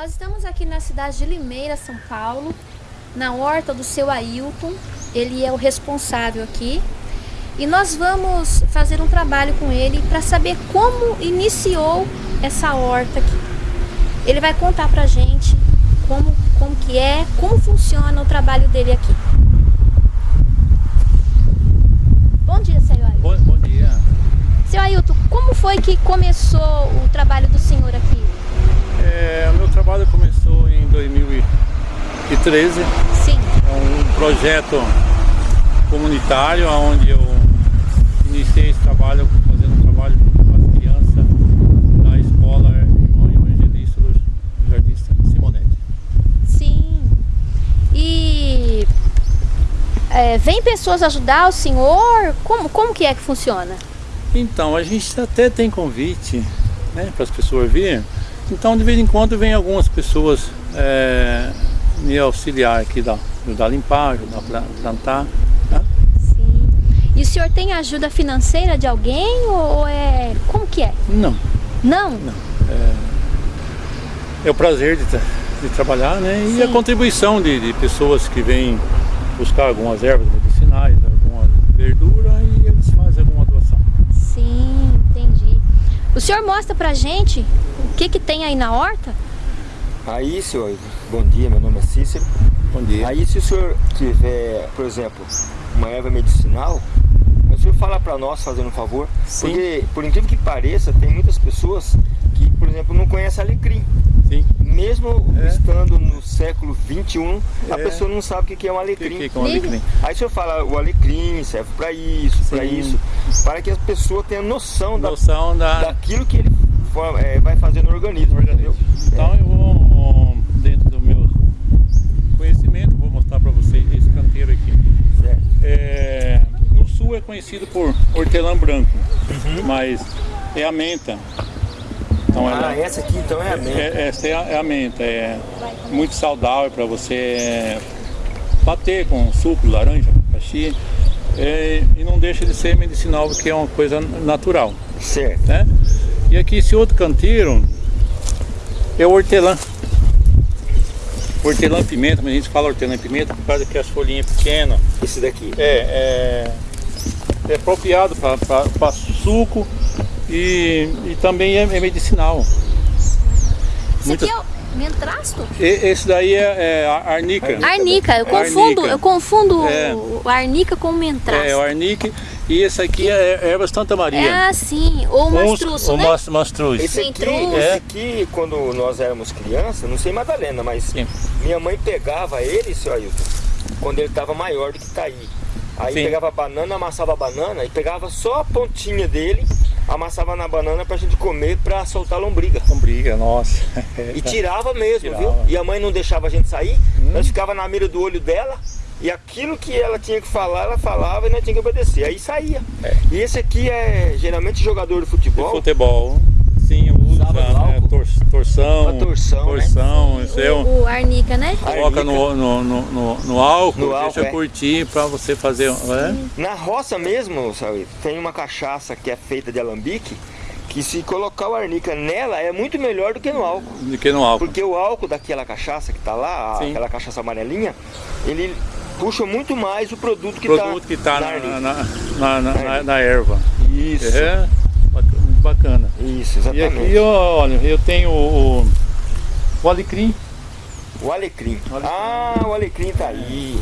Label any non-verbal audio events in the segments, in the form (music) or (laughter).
Nós estamos aqui na cidade de Limeira, São Paulo, na horta do seu Ailton. Ele é o responsável aqui. E nós vamos fazer um trabalho com ele para saber como iniciou essa horta aqui. Ele vai contar pra gente como, como que é, como funciona o trabalho dele aqui. Bom dia, seu Ailton. Bom, bom dia. Seu Ailton, como foi que começou o trabalho do senhor aqui? É, o meu trabalho começou em 2013. Sim. É um projeto comunitário onde eu iniciei esse trabalho fazendo um trabalho com as crianças na escola Irmão Evangelista do Jardim Simonete. Sim. E é, vem pessoas ajudar o senhor? Como, como que é que funciona? Então, a gente até tem convite né, para as pessoas virem. Então, de vez em quando, vem algumas pessoas é, me auxiliar aqui, da, ajudar a limpar, ajudar a plantar. Tá? Sim. E o senhor tem ajuda financeira de alguém ou é... como que é? Não. Não? Não. É, é o prazer de, tra de trabalhar, né? E Sim. a contribuição de, de pessoas que vêm buscar algumas ervas medicinais, alguma verdura e eles fazem alguma doação. Sim, entendi. O senhor mostra pra gente que que tem aí na horta? Aí, senhor, bom dia, meu nome é Cícero. Bom dia. Aí, se o senhor tiver, por exemplo, uma erva medicinal, o senhor fala para nós, fazendo um favor, Sim. porque, por incrível que pareça, tem muitas pessoas que, por exemplo, não conhecem alecrim. Sim. Mesmo É. estando no século 21, a É. pessoa não sabe o que é um O que, alecrim. que é um alecrim? Aí o senhor fala, o alecrim serve para isso, para isso, para que a pessoa tenha noção da, Noção da, daquilo que ele for- é, vai fazer no organismo. organismo. Então eu vou, dentro do meu conhecimento, vou mostrar para vocês esse canteiro aqui. Certo. É, no sul é conhecido por hortelã branco, Uhum. mas é a menta. Então ela, Ah, essa aqui então é a menta. É, essa é a, é a menta, é muito saudável para você bater com suco, laranja, abacaxi. É, e não deixa de ser medicinal porque é uma coisa natural, Certo. né? E aqui esse outro canteiro é o hortelã. Hortelã pimenta, mas a gente fala hortelã pimenta por causa que as folhinhas pequenas. Esse daqui. É, é, é apropriado para suco e, e também é, é medicinal. Isso Muitas- aqui é o mentrasto? E- esse daí é, é a arnica. Arnica, eu É confundo, arnica. eu confundo É. o arnica com o mentrasto. É o arnique e esse aqui é erva Santa Maria. É assim, ou o mastruço, o né? mas- mastruz. Esse aqui, esse É. aqui, quando nós éramos crianças, não sei Madalena, mas Sim. minha mãe pegava ele, seu Ailton, quando ele estava maior do que tá aí. Aí Sim. pegava a banana, amassava a banana e pegava só a pontinha dele, amassava na banana pra gente comer pra soltar a lombriga. Lombriga, nossa. E tirava mesmo, Tirava. viu? E a mãe não deixava a gente sair, nós ficava na mira do olho dela e aquilo que ela tinha que falar, ela falava e nós tinha que obedecer. Aí saía. E esse aqui é geralmente jogador de De futebol. futebol. Sim, usa né, álcool? tor- torção. Uma torção, né? torção, isso é um- O, o arnica, né? Coloca no, no, no, no, no álcool, No álcool, deixa é. curtir pra você fazer. É? Na roça mesmo, sabe, tem uma cachaça que é feita de alambique, que se colocar o arnica nela é muito melhor do que no álcool. Do que no álcool. Porque o álcool daquela cachaça que tá lá, a- Sim. aquela cachaça amarelinha, ele puxa muito mais o produto que produto tá, está na na, na, na, erva. Isso, É, muito bacana. isso, E exatamente. aqui, ó, olha, eu tenho o, o alecrim. O alecrim. O alecrim. Ah, o alecrim tá aí.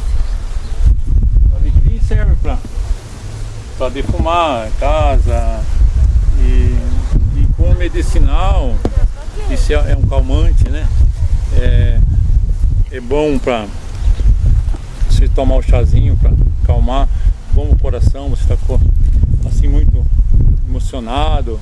O alecrim serve para defumar a casa e, e como medicinal, isso é, é um calmante, né? É, é bom para você tomar o chazinho para acalmar, bom o coração, você está assim muito emocionado,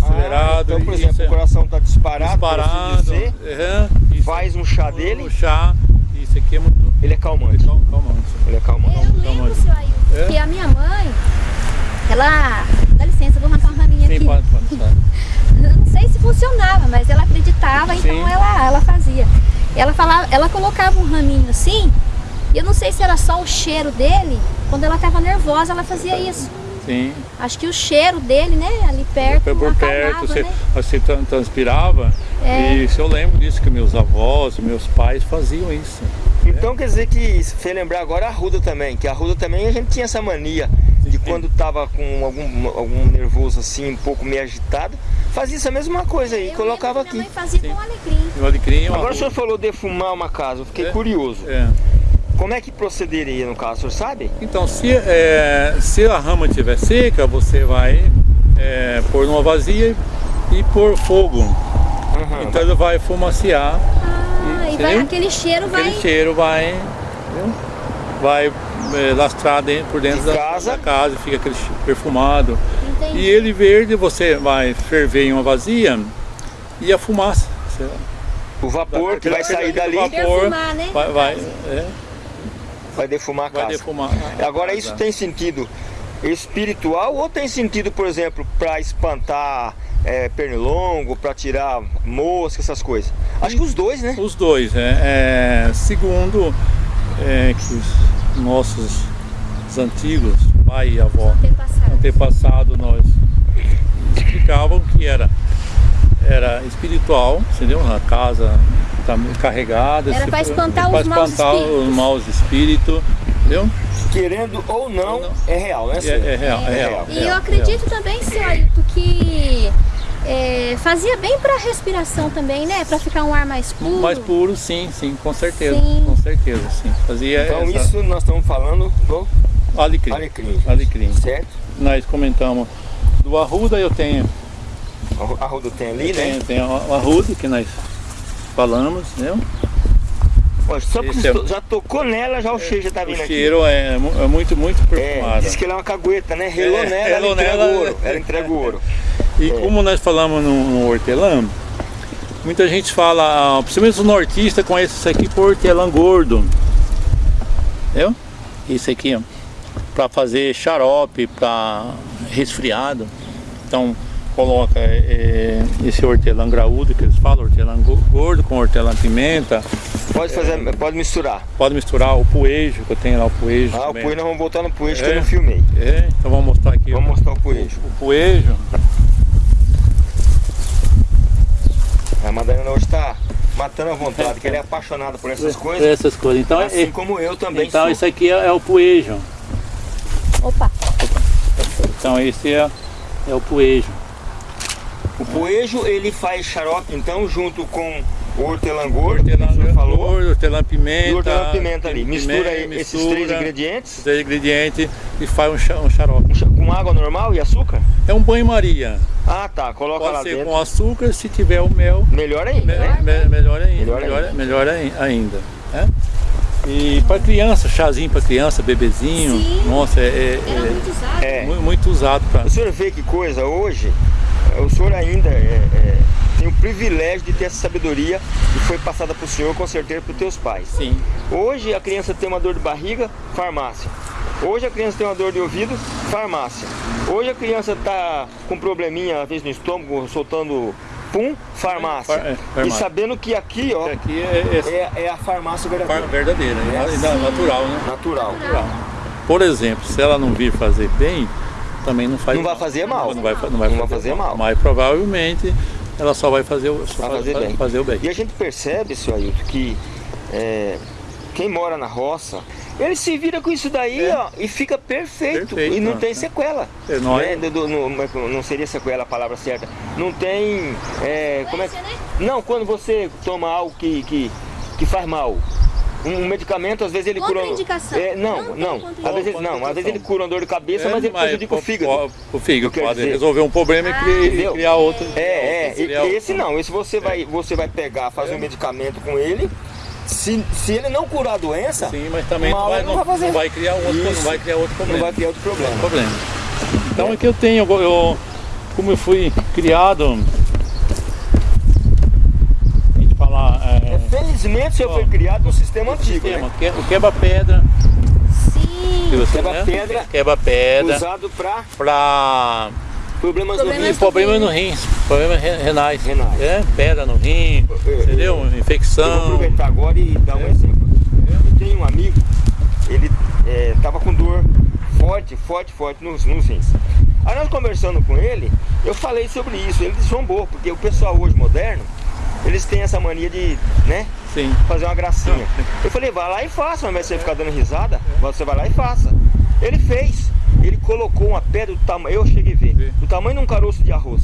acelerado. Ah, então, por e exemplo, é o coração tá disparado, assim disparado. dizer, é, isso- faz um chá dele, o chá, isso aqui é muito ele é calmante. cal- calmante. Ele é calmante. Eu lembro, seu Ailton, É? que a minha mãe, ela... Dá licença, vou arrancar um raminho Sim, aqui. pode, pode, (laughs) não sei se funcionava, mas ela acreditava, então Sim. ela, ela fazia. Ela, falava, ela colocava um raminho assim, e eu não sei se era só o cheiro dele, quando ela estava nervosa ela fazia isso. Sim. Acho que o cheiro dele, né, ali perto, Por, por perto, você, né? você tran- transpirava. É. E isso eu lembro disso, que meus avós, meus pais faziam isso. Então quer dizer que se fez lembrar agora a Ruda também, que a Ruda também a gente tinha essa mania de quando tava com algum, algum nervoso assim, um pouco meio agitado, fazia essa mesma coisa aí, Eu colocava aqui. Minha mãe fazia Sim. com alecrim. O alecrim, Agora o senhor falou defumar uma casa, eu fiquei É. curioso. É. Como é que procederia no caso, o senhor sabe? Então, se, é, se a rama estiver seca, você vai é, pôr numa vazia e, e pôr fogo. Aham. Então ele vai fumaciar, Ah, e vai, Entendeu? aquele cheiro vai... aquele cheiro vai, entendeu? vai é, lastrar dentro, por dentro De da casa. da casa, fica aquele perfumado. Entendi. E ele verde você vai ferver em uma vazia e a fumaça. você- O vapor que aquele- vai sair aquele dali vapor Perfumar, né? Vai, vai, é, vai defumar a vai casa. defumar. a Agora casa. isso tem sentido espiritual ou tem sentido, por exemplo, para espantar é, pernilongo, para tirar mosca, essas coisas? Acho que os dois, né? Os dois, é, é, segundo é, que os nossos os antigos, pai e avó, Antepassado. antepassado nós explicavam que era, era espiritual, entendeu? A casa está carregada. Era for- espantar pra os maus espantar espíritos. os maus espíritos, entendeu? Querendo ou não, Ou não. é real, né? É, é real, é real. E é eu real, acredito também, seu Ailton, que é, fazia bem para a respiração também, né? Para ficar um ar mais é puro. real. Mais puro, sim, sim, com certeza, Sim. com certeza, sim. Fazia Então essa- isso nós estamos falando do alecrim, alecrim, alecrim. certo? Nós comentamos do arruda, eu tenho A Ruda tem ali, Tem, né? tem o o arrudo que nós falamos, né? Só Esse é- já tocou nela, já o cheiro já tá O vindo aqui. cheiro é, é muito, muito É, perfumado. diz que ela é uma cagueta, né? Relou É, nela, ela entrega nela, o ouro. Ela entrega o ouro. E como nós falamos no, no hortelã, muita gente fala, ah, principalmente os nortistas conhecem isso aqui por hortelã gordo. Entendeu? Isso aqui, ó, para fazer xarope, para resfriado. Então coloca é, esse hortelã graúdo que eles falam, hortelã go- gordo com hortelã pimenta. Pode fazer, pode misturar. Pode misturar o poejo, que eu tenho lá o poejo. Ah, o também. poejo nós vamos voltar no poejo que É. eu não filmei. É, então vamos mostrar aqui Vamos o, mostrar o poejo. o poejo. A Madalena hoje tá matando a vontade, que ela é apaixonada por essas coisas. Essas coisas. Então, é- Assim como eu também então sou. isso aqui é, é o poejo. Opa, Então esse é, é o poejo. O poejo ele faz xarope, então, junto com o hortelã gordo, que Hortelã o falou, gordo, hortelã pimenta. e o hortelã pimenta ali. pimenta, Mistura esses três ingredientes três ingredientes e faz um, um xarope. com água normal e açúcar? É um banho-maria. Ah, tá. Coloca lá Pode ser dentro. com açúcar, se tiver o mel, Melhor ainda, me- né? me- melhor ainda. Melhor Melhor, ainda. melhor ai- ainda. né? E para criança, chazinho para criança, bebezinho. Sim. Nossa, é, é- era é muito usado. É. mu- muito usado para O senhor vê que coisa hoje, o senhor ainda é- é, tem o privilégio de ter essa sabedoria que foi passada para o senhor, com certeza, para os teus pais. Sim. Hoje a criança tem uma dor de barriga, farmácia. Hoje a criança tem uma dor de ouvido, farmácia. Hoje a criança está com probleminha, às vezes no estômago, soltando pum, farmácia. Far- é, E farmácia. sabendo que aqui, ó, Aqui é, é é, a farmácia far- verdadeira. verdadeira, é É natural, né? Natural. Natural. Por exemplo, se ela não vir fazer bem, também não faz Não vai fazer mal. Não vai, não vai, Não vai fazer mal. Mas provavelmente ela só vai fazer o, só Vai faz- fazer faz- bem. fazer o bem. E a gente percebe, seu Ailton, que é, quem mora na roça, ele se vira com isso daí, É. ó, e fica perfeito. Perfeito, e não né? tem sequela. É, não é- né? Do- do- não, não seria sequela a palavra certa. Não tem. é, como é né? Não, quando você toma algo que, que, que faz mal. Um medicamento, às vezes ele cura. Contraindicação. É, não, Não não. Às vezes, não, às vezes ele cura uma dor de cabeça, mas ele prejudica o fígado. É, O, fígado pode dizer- resolver um problema e criar, Entendeu? e criar outro. É, é, e- outro. esse não, esse você vai, você vai pegar, fazer um medicamento com ele. Se, se ele não curar a doença, Sim, mas também não mal vai, não, não vai não vai criar outro, não vai criar outro não problema. vai criar outro problema. problema. Então é que eu tenho, eu, como eu fui criado, falar, é, Felizmente o senhor foi criado no sistema antigo, sistema, né? o quebra-pedra, que Sim. você, Quebra-pedra. né? quebra-pedra, Usado para para problemas, Problemas no rim. do problema rim. no rim, problemas re- renais, Renais. É, pedra no rim, É, entendeu? Eu vou Infecção, aproveitar agora e dar um exemplo. Eu tenho um amigo, ele estava com dor, forte, forte, forte nos, nos rins. Aí nós conversando com ele, eu falei sobre isso, ele zombou, porque o pessoal hoje moderno, eles têm essa mania de, né, Sim. fazer uma gracinha. Eu falei, vai lá e faça, de você ficar dando risada, você vai lá e faça. Ele fez, ele colocou uma pedra do tamanho, eu cheguei a ver, do tamanho de um caroço de arroz.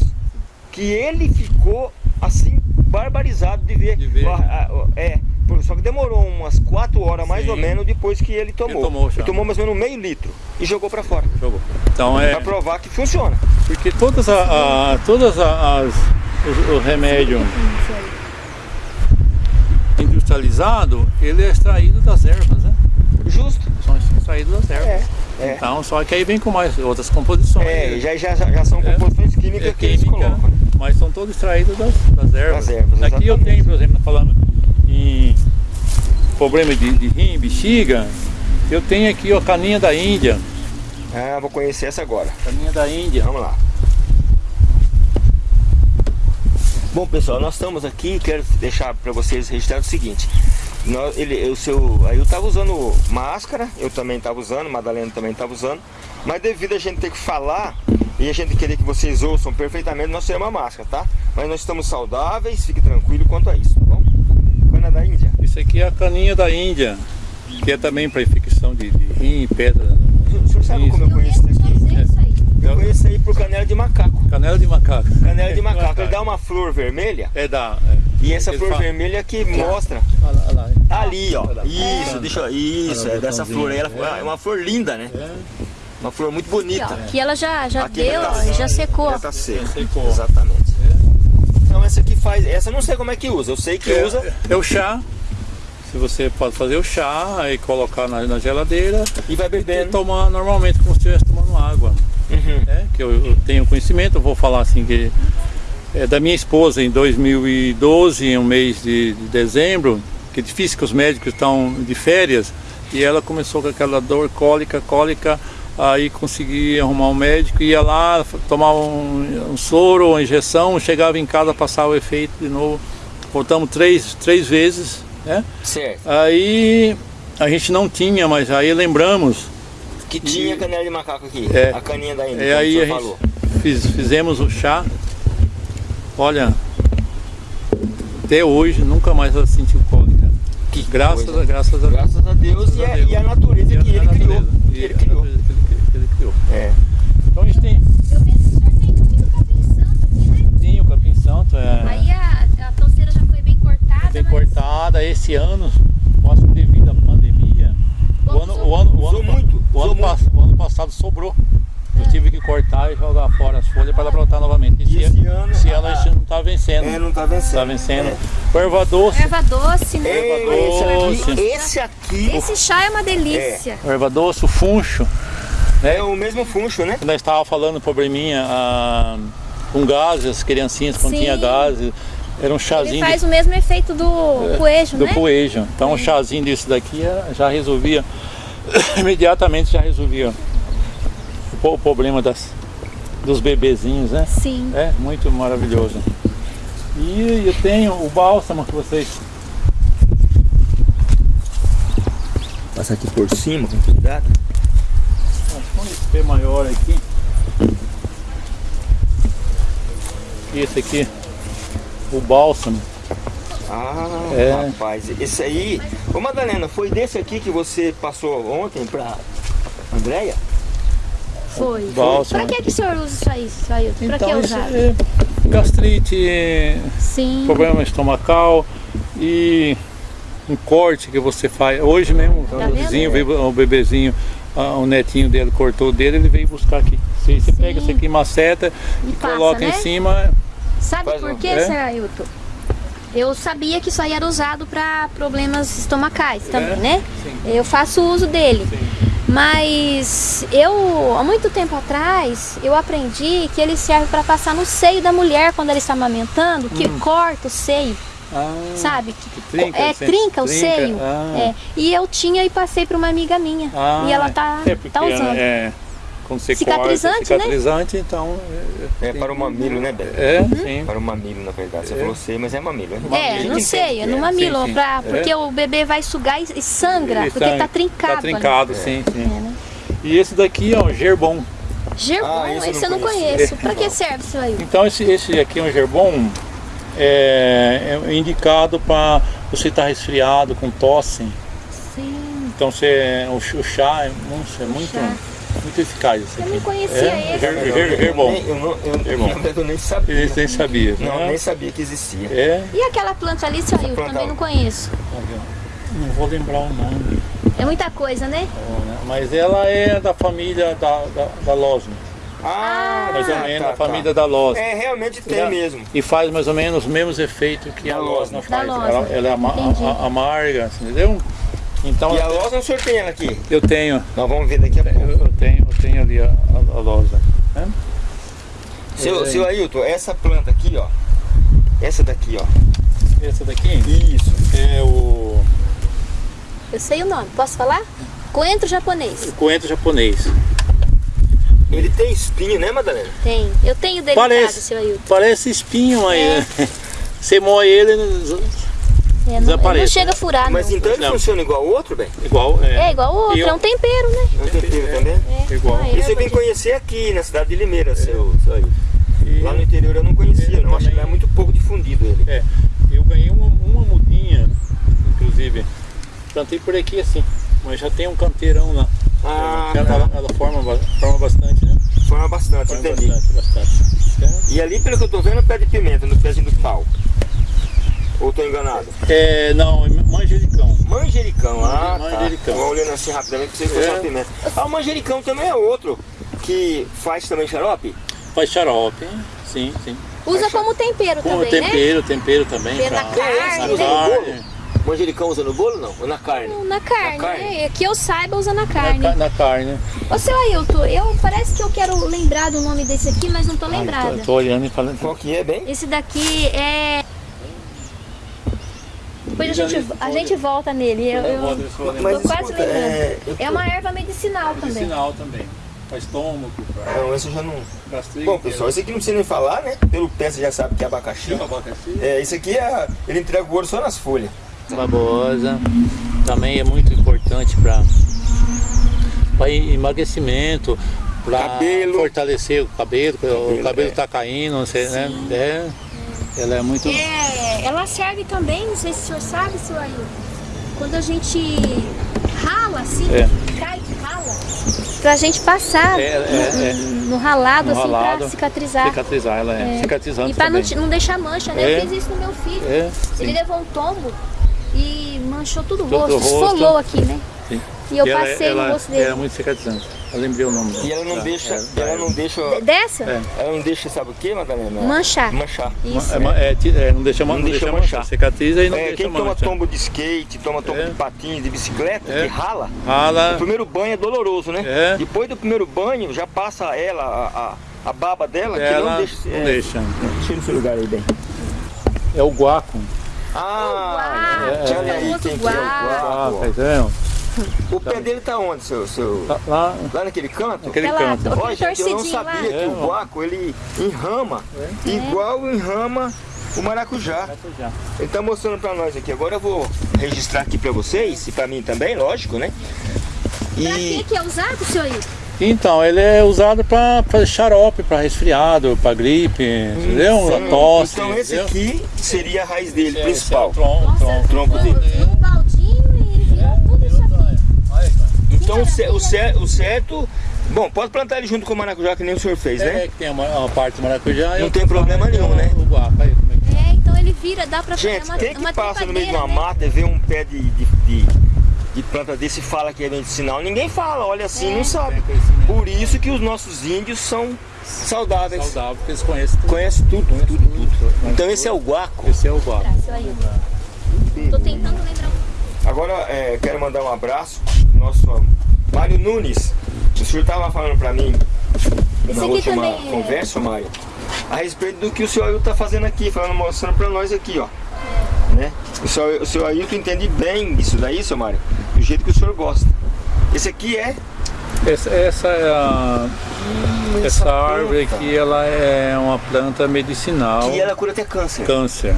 Que ele ficou assim, barbarizado de ver. De ver. É, só que demorou umas 4 horas mais Sim. ou menos depois que ele tomou. tomou o chá. ele tomou mais ou menos meio litro e jogou pra fora. Jogou. Então é. Pra provar que funciona. Porque todas a, a- todas as os, o remédio industrializado, ele é extraído das ervas, né? Justo. São extraídos das ervas. É, é. Então, só que aí vem com mais outras composições. É, já, já, já são É. composições químicas É que eles química, colocam. mas são todos extraídos das, das ervas. Das ervas, Aqui eu tenho, por exemplo, falando em problema de, de rim, bexiga, eu tenho aqui ó, a caninha da Índia. Ah, vou conhecer essa agora. Caninha da Índia. Vamos lá. Bom pessoal, nós estamos aqui quero deixar para vocês registrado o seguinte. Nós, ele, o seu, aí eu estava usando máscara, eu também estava usando, Madalena também estava usando, mas devido a gente ter que falar e a gente querer que vocês ouçam perfeitamente, nós temos uma máscara, tá? Mas nós estamos saudáveis, fique tranquilo quanto a isso, tá bom? Cana da Índia. Isso aqui é a caninha da Índia, que é também para infecção de, de rim, pedra. O senhor sabe Isso. como eu Eu conheço isso só aqui? sei isso aí. Eu conheço aí por canela de macaco. Canela de macaco. Canela de macaco, ele dá uma flor vermelha É da. É. e essa Ele flor fala- vermelha que mostra Olha lá, olha lá. Ali, ó. Isso, É. deixa eu. Isso, é dessa flor aí. Ela, é uma flor linda, né? É. Uma flor muito Aqui, bonita. ó, que ela já, já Aqui deu, já tá- e já secou. Já tá seca. Secou. Exatamente. Então essa aqui faz. Essa eu não sei como é que usa. Eu sei que É, usa é o chá. Se você pode fazer o chá e colocar na, na geladeira e vai e bebendo. tomar normalmente como se estivesse tomando água. Né? Que eu, eu tenho conhecimento, eu vou falar assim que é da minha esposa em 2012, em um mês de, de dezembro, que é difícil que os médicos estão de férias, e ela começou com aquela dor cólica, cólica, aí consegui arrumar um médico, ia lá, tomava um, um soro, uma injeção, chegava em casa, passava o efeito de novo. Voltamos três, três vezes, né? Certo. Aí a gente não tinha, mas aí lembramos Que tinha canela de macaco aqui. É. A caninha da Índia, É, aí a gente falou. fiz- fizemos o chá. Olha, até hoje nunca mais ela sentiu cólica. Que Graças coisa. a, graças a Graças a Deus e a, e a natureza E a- que a ele natureza. criou. E Que ele a criou. natureza que ele, que ele criou. É. Então a gente tem Eu penso que o senhor tem muito capim santo aqui, né? sim, o capim santo, é Aí a, a já foi bem cortada. bem mas cortada. Esse ano, que devido à pandemia, o ano, o ano, o ano, muito, o ano, pass- o ano passado sobrou. Eu tive que cortar e jogar fora as folhas para ela brotar novamente. E esse ano- esse ano a gente não está vencendo. É, não tá vencendo. Tá vencendo. É. O erva doce. Erva doce, né? É, esse doce. aqui, esse aqui Esse chá é uma delícia. O erva doce, o funcho. é o mesmo funcho, né? Nós estava falando probleminha ah, com gases, as criancinhas quando Sim. tinha gases. Era um Ele chazinho faz de, o mesmo efeito do coejo, do né? poejo. Então um chazinho desse daqui eh, já resolvia, (coughs) imediatamente já resolvia o, problema das, dos bebezinhos, né? Sim. É muito maravilhoso. E eu tenho o bálsamo que vocês Passar aqui por cima com cuidado. Um SP maior aqui. Esse aqui, o bálsamo. Ah, É. rapaz, esse aí. Ô Madalena, foi desse aqui que você passou ontem pra Andréia? Foi. Bálsamo. Pra que, que o senhor usa isso aí, isso aí? Pra que Então, isso usar? é gastrite, Sim. problema estomacal e um corte que você faz. Hoje mesmo, Tá o vizinho o bebezinho, ah, o netinho dele cortou o dele, ele veio buscar aqui. Você, você pega isso aqui, maceta E e passa, coloca né? em cima. Sabe Faz por quê, É? Sr. Ailton? Eu sabia que isso aí era usado para problemas estomacais também, É? né? Sim. Eu faço uso dele. Sim. Mas eu, há muito tempo atrás, eu aprendi que ele serve para passar no seio da mulher quando ela está amamentando, que corta o seio, Ah, sabe? Que, trinca, é, trinca o Trinca, seio. ah. É. E eu tinha e passei para uma amiga minha. ah, e ela tá, é tá usando. É, quando você Cicatrizante, corta, né? cicatrizante, então. É para o mamilo, né, Beto? É, Uhum. sim. Para o mamilo, na verdade. Você É. falou sei, mas é mamilo? É, gente não sei, que é no é. mamilo, Sim, sim. pra- É. porque o bebê vai sugar e, e sangra, Ele porque tá- tá trincado. Tá ali. trincado, sim, É, sim. né? E esse daqui é um gerbon. Gerbon, Ah, esse eu esse não eu não conheço. conheço. Pra que serve, seu Ailton? Então esse, esse aqui é um gerbon é, é indicado para você estar resfriado, com tosse. Sim. Então você, o, o chá é, nossa, é muito, chá. Muito eficaz esse Eu nem conhecia é, esse. Eu, não, eu, eu nem sabia. Eles nem sabia. Não, né? nem sabia que existia. É, E aquela planta ali, seu Ailton? Também não conheço. não vou lembrar o nome, É muita coisa, né? né? mas ela é da família da, da, da Losme. Ah, Mais ou tá, menos tá, da família tá. da Losme. É, realmente tem mesmo. E faz mais ou menos os mesmos efeitos que a Da Losna Losna. faz. Da Ela, Losna. ela é ama- a- a- amarga, assim, entendeu? Então E a loja o senhor tem ela aqui. eu tenho, Nós vamos ver daqui a eu, pouco. eu tenho, eu tenho ali a, a, a Losna. né? Seu, É. seu Ailton, essa planta aqui, ó. Essa daqui, ó. Essa daqui Isso. é o Eu sei o nome. Posso falar? Coentro japonês. coentro japonês. Ele tem espinho, né, Madalena? Tem. Eu tenho delicado, Parece, seu Ailton. parece espinho aí. né? (laughs) Você moe ele É, não, não chega a furar, Mas não. então ele Não. funciona igual ao outro, bem? igual. É igual o outro, E eu- é um tempero, né? Não tem tempero também? É, Igual. uma Isso eu vim conhecer aqui na cidade de Limeira, seu, seu Ailton. E- Lá no interior eu não conhecia, Eu não. Acho que é muito pouco difundido ele. É, eu ganhei uma, uma mudinha, inclusive. Plantei por aqui assim, mas já tem um canteirão lá. Ah, ela, tá. ela, ela forma, forma bastante, né? Forma bastante, Forma entendi. bastante, bastante. E ali, pelo que eu tô vendo, é pé de pimenta, no pezinho do pau. Ou tô enganado? É, não, é manjericão. Manjericão, ah, Manjericão. tá. Vou olhando assim rapidamente pra você ver É. pimenta. Ah, o manjericão também é outro, que faz também xarope? Faz xarope, hein? sim, sim. Usa como tempero Com também, né? tempero, tempero também. Tempero pra- na é carne, usa né? no carne. bolo? Manjericão usa no bolo não? Ou na carne? Na carne, Na carne. né? Que eu saiba, usa na Na, carne. ca- na carne. Ô, seu Ailton, eu parece que eu quero lembrar do nome desse aqui, mas não tô Ai, lembrada. tô, tô olhando e falando. Qual que é, bem? Esse daqui é... Depois a gente, a gente volta nele. Eu, eu- Mas tô quase lembrando. é, eu É uma erva medicinal também. Medicinal também. Faz estômago, pra Não, esse eu já não... Bom, pessoal, esse aqui não precisa nem falar, né? Pelo pé você já sabe que é abacaxi. abacaxi. É, esse aqui é... ele entrega o ouro só nas folhas. babosa também é muito importante para emagrecimento, para Cabelo. fortalecer o cabelo, porque o Cabelo, cabelo é. está caindo, você, né? É, ela é muito. É, ela serve também, não sei se o senhor sabe, senhor Ailton, quando a gente rala assim, É. cai, rala, pra gente passar É, é, é. no ralado, No assim, pra ralado, cicatrizar. Cicatrizar, ela é, É. cicatrizante E pra não, também. não deixar mancha, né? É. Eu fiz isso no meu filho. É, Ele levou um tombo e manchou tudo o Todo rosto, o rosto. esfolou aqui, né? sim. E eu ela, passei ela, no rosto dele. É muito cicatrizante. Eu lembrei o nome dela. E ela não Tá, deixa... é, ela é. não deixa... D- Dessa? É. Ela não deixa, sabe o que, Madalena? Manchar. Manchar. Isso. É, é, é, não deixa, Não não deixa deixa manchar. manchar. Cicatriza e não É, deixa quem toma tombo de skate, toma tombo É. de patins, de bicicleta, É. que rala, Rala, o primeiro banho é doloroso, né? É. Depois do primeiro banho, já passa ela, a, a, a baba dela, que ela não deixa... não é, deixa. Deixa no seu lugar aí, bem. É o guaco. Ah, Guaco, olha aí famoso quem que é o Ah, guaco. Tá? O pé dele tá onde, seu... seu... Tá Lá, Lá naquele canto? naquele Aquela- canto. Olha, gente, eu não torcidinho lá. sabia que É, o ó. guaco, ele enrama, igual enrama o maracujá. Já. Ele tá mostrando pra nós aqui. Agora eu vou registrar aqui pra vocês, e pra mim também, lógico, né? Pra E que que é usado, senhor? Então, ele é usado para xarope, para resfriado, para gripe, entendeu? Sim. Pra tosse. Então esse entendeu? aqui seria a raiz dele, Esse é- principal. esse é o tronco, Nossa, tronco. tronco dele. num baldinho e virou tudo isso aqui. Então o, cer- o cer- o certo. Bom, pode plantar ele junto com o maracujá, que nem o senhor fez, É, né? que tem uma, uma parte do maracujá. Não tem problema nenhum, é né? O guaco, aí, é que É, então ele vira, dá pra fazer Gente, uma, quem que uma passa no meio de uma né? mata e vê um pé de, de, de, de planta desse e fala que é medicinal? Ninguém fala, olha assim, não sabe. Por isso que os nossos índios são saudáveis. saudável, porque eles conhecem tudo. Conhece tudo, tudo, tudo. Então esse é o guaco. Esse é o guaco. Tá. Tô tentando lembrar um Agora é, quero mandar um abraço nosso Mário Nunes. O senhor estava falando para mim Esse na última também é- conversa, Mário, a respeito do que o senhor Ailton está fazendo aqui, falando, mostrando para nós aqui, ó. Né? O senhor, o senhor Ailton entende bem isso daí, seu Mário, do jeito que o senhor gosta. Esse aqui é Essa, essa é a, essa árvore planta. aqui, ela é uma planta medicinal. que ela cura até câncer. Câncer.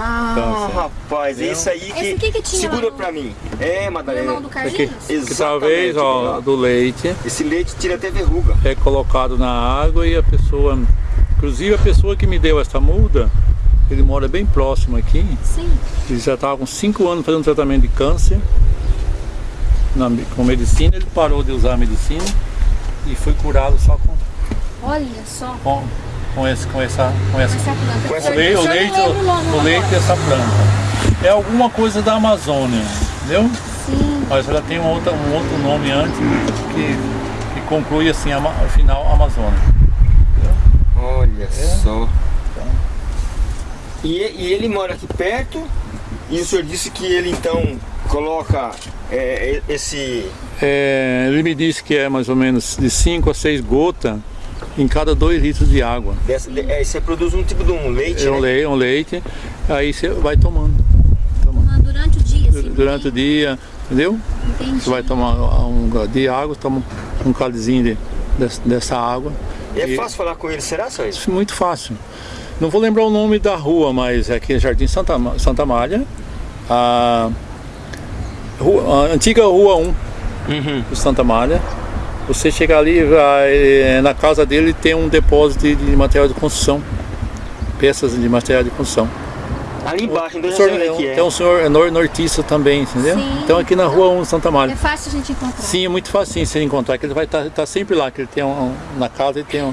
Ah, Câncer. rapaz, é Entendeu? isso aí que... Esse aqui que tinha Segura no- pra mim. É, Madalena. irmão do Aqui, Carlinhos? que Exatamente, talvez ó, ó. do leite Esse leite tira até verruga. é colocado na água e a pessoa, inclusive a pessoa que me deu essa muda, ele mora bem próximo aqui, Sim. ele já estava com 5 anos fazendo tratamento de câncer na, com medicina, ele parou de usar a medicina e foi curado só com, Olha só. com, com, esse, com essa, com essa Essa planta. Com essa O leite, o leite, o leite dessa planta. É alguma coisa da Amazônia, entendeu? Sim. Mas ela tem um outro, um outro nome antes que, que conclui assim, ama- o final Amazônia. Olha É. só. E, e ele mora aqui perto e o senhor disse que ele então coloca é, esse... É, ele me disse que é mais ou menos de 5 a 6 gotas em cada 2 litros de água. Dessa, de- é, você produz um tipo de um leite, É um né? leite, um leite, aí você vai tomando. tomando. Ah, Durante o dia, assim. Durante o dia, entendeu? Entendi. Você vai tomar um de água, toma um cálizinho de, dessa, dessa água. É E- fácil falar com ele, será, senhor? Isso é muito fácil. Não vou lembrar o nome da rua, mas é aqui Jardim Santa, Santa Malha. A, rua- a antiga Rua 1 Uhum. do Santa Malha. Você chega ali, vai, na casa dele tem um depósito de, de material de construção. Peças de material de construção. Ali embaixo, então O já senhor- é é. Tem um senhor nor- nortista também, entendeu? Sim. Então aqui na Rua 1 do Santa Malha. É fácil a gente encontrar. Sim, é muito fácil você encontrar, que ele vai estar sempre lá, que ele tem um, na casa ele tem um,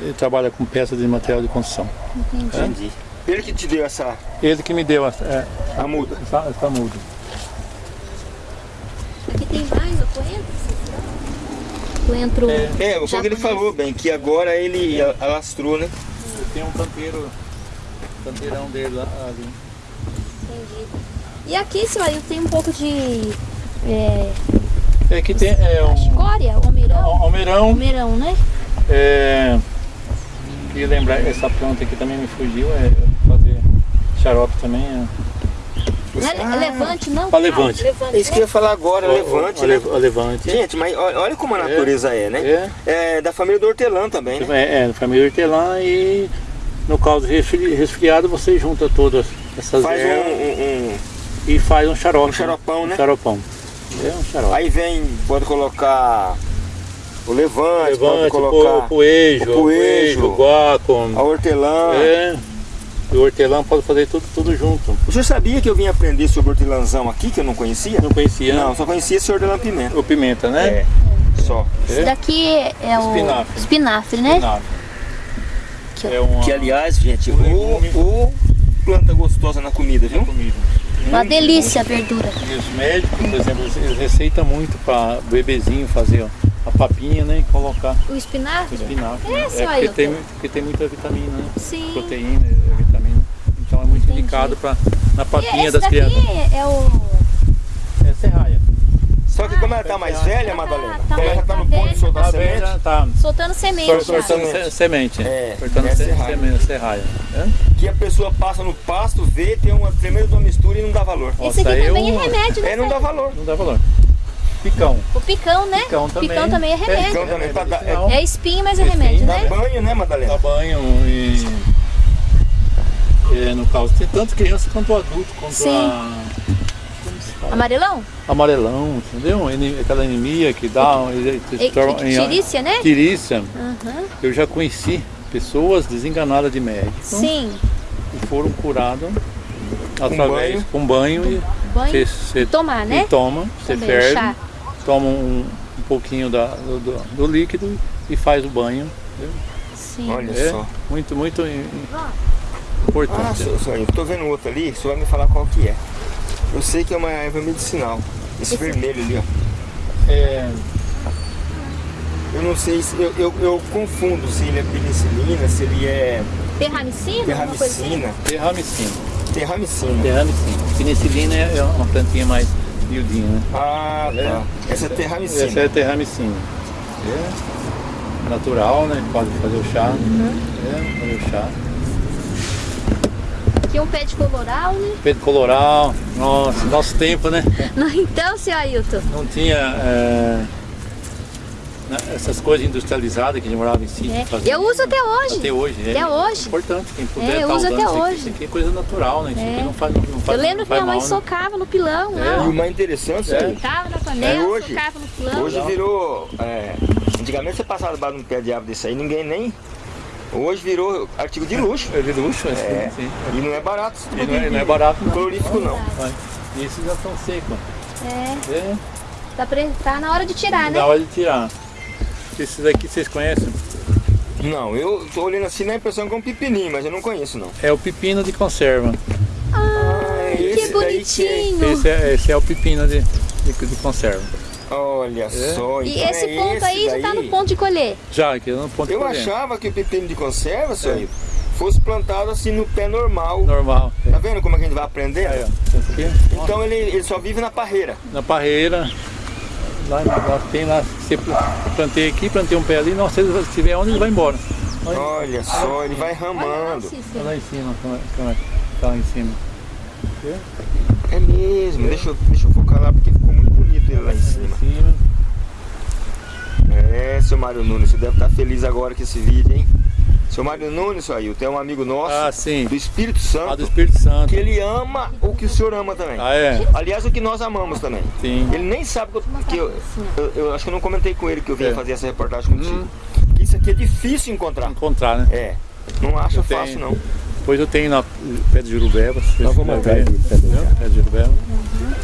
ele trabalha com peças de material de construção. Entendi. Entendi. Ele que te deu essa Ele que me deu essa, é, a muda. essa, essa muda. Aqui tem mais o coentro? Coentro. É, foi o que ele falou, bem, que agora ele a- alastrou, né? Tem um canteiro, canteirão dele lá ali. Entendi. E aqui, seu Ailton, tem um pouco de. É, É que tem é um escória, almeirão. almeirão, Almeirão, né? é, queria lembrar, essa planta aqui também me fugiu, é fazer xarope também. É, Não é Ah, levante, não? Levante. Levante. É isso que eu ia falar agora, levante, o, né? le- o levante. Gente, mas olha, como a natureza é, né? É. É da família do hortelã também, né? É, é família hortelã e no resfri- resfriado você junta todas essas Faz um, ervas um- um- e faz um xarope. um xaropão, né? Um xaropão. É um xarope. Aí vem, pode colocar o levante, pode Levante, colocar o poejo, o poejo, o guaco. a hortelã. É. E o hortelã pode fazer tudo, tudo junto. O senhor sabia que eu vim aprender sobre hortelãzão aqui, que eu não conhecia? Não conhecia Não, só conhecia esse hortelã pimenta. o pimenta, né? É, só. Esse daqui é o Espinafre. espinafre, né? Espinafre. Ó. É uma, Que aliás, gente, O o, o planta gostosa na comida, viu? comida. Uma delícia a verdura. E os médicos, por exemplo, eles receitam muito para bebezinho fazer ó, a papinha, né? E colocar O espinafre? espinafre. É, né? seu porque, Ailton. tem, porque tem muita vitamina, né? Sim. Proteína, é, vitamina. Então é muito Entendi. indicado para na papinha esse das daqui crianças. é o. É serraia. Só que como ela tá mais velha, tá- Madalena, tá como ela já tá no ponto de soltar Tá semente, vendo? Tá. Soltando semente. Semente. se- semente. É, Cortando é se- serraia. semente, serraia. É? que a pessoa passa no pasto, vê, tem uma tremenda de uma mistura e não dá valor. Esse Nossa, aqui também eu- é remédio, né? É, não dá valor. Não dá valor. Picão. O picão, né? Picão também. também é remédio. Picão também pra dar- medicinal. É espinho, mas é Espinho, remédio, Dá né? banho, né, Madalena? Dá banho e, e no caso tem tanto criança quanto adulto, quanto Sim. a como se fala? Amarelão? amarelão, entendeu? Aquela anemia que dá, Tirícia, né? Tirícia. Aham. Eu já conheci pessoas desenganadas de médico Sim. e foram curadas através banho. com banho e Banho. você Tomar, né? e toma, você ferve, chá. toma um, um pouquinho da, do, do- do líquido e faz o banho. entendeu? Sim. Olha É só. muito, muito importante. só, eu tô vendo outro ali, o senhor vai me falar qual que é. Eu sei que é uma erva medicinal. Esse vermelho ali, ó. É, Eu não sei se. Eu, eu, eu confundo se ele é penicilina, se ele é Terramicina? assim? terramicina. terramicina. Terramicina. Terramicina. Penicilina é é uma plantinha mais miudinha, né? Ah, tá. Essa é terramicina. Essa é a terramicina. É natural, né? Pode fazer o chá. Uhum. É, fazer o chá. Aqui um pé de coloral, né? Pedro coloral. Nossa, nosso tempo, né? (laughs) Então, seu Ailton. Não tinha. é, essas coisas industrializadas que demoravam em si. É. Eu uso até hoje. Até hoje, é. Até hoje. Importante, quem puder É, eu tá uso até isso aqui, hoje. Isso aqui é coisa natural, né? Isso É. aqui não faz, não faz Eu lembro não que minha mãe mal, né? socava no pilão lá. E mais interessante, É. é. Socava na panela, É hoje. socava no pilão. Hoje virou. é, antigamente você passava debaixo de um pé de árvore desse aí, ninguém nem. Hoje virou artigo de luxo. É de luxo, assim, É. sim. E não é barato. E não é, não é barato, não. Não. E esses já estão secos. É, É, tá, pre- tá na hora de tirar, né? na hora de tirar. Esses aqui vocês conhecem? Não, eu tô olhando assim na impressão que é um pepininho, mas eu não conheço não. É o pepino de conserva. Ah, que esse daí bonitinho. Esse é, esse é o pepino de, de, de conserva. Olha só. E então esse é ponto aí já tá daí. no ponto de colher. Já, aqui no ponto de Eu colher. achava que o pepino de conserva, senhor, É. Fosse plantado assim no pé normal. Normal. Tá vendo como é que a gente vai aprender? Aí. Esse Então ele, ele só vive na parreira. na parreira. Lá, lá tem lá, você plantei aqui, plantei um pé ali, não, se ele estiver onde ele vai embora. Olha, Olha só, ele vai Olha lá, ramando. olha lá em cima, como é, como é, tá lá em cima. É mesmo, deixa eu, deixa eu focar lá porque ficou muito bonito ele lá em cima. É, seu Mário Nunes, você deve estar feliz agora com esse vídeo, hein? Seu Mário Nunes, seu Ailton, é um amigo nosso Ah, do Espírito Ah, Santo, do Espírito Santo. que ele ama o que o senhor ama também. Ah, é? Aliás, o que nós amamos também. Sim. Ele nem sabe que eu, que eu, eu- eu acho que eu não comentei com ele que eu vinha É. fazer essa reportagem contigo. Que isso aqui é difícil encontrar. Encontrar, né? É, não acha fácil não. Depois eu tenho na pé de Jurubeba. Nós vamos atrás ver. pé de Entendeu? Pé de Jurubeba.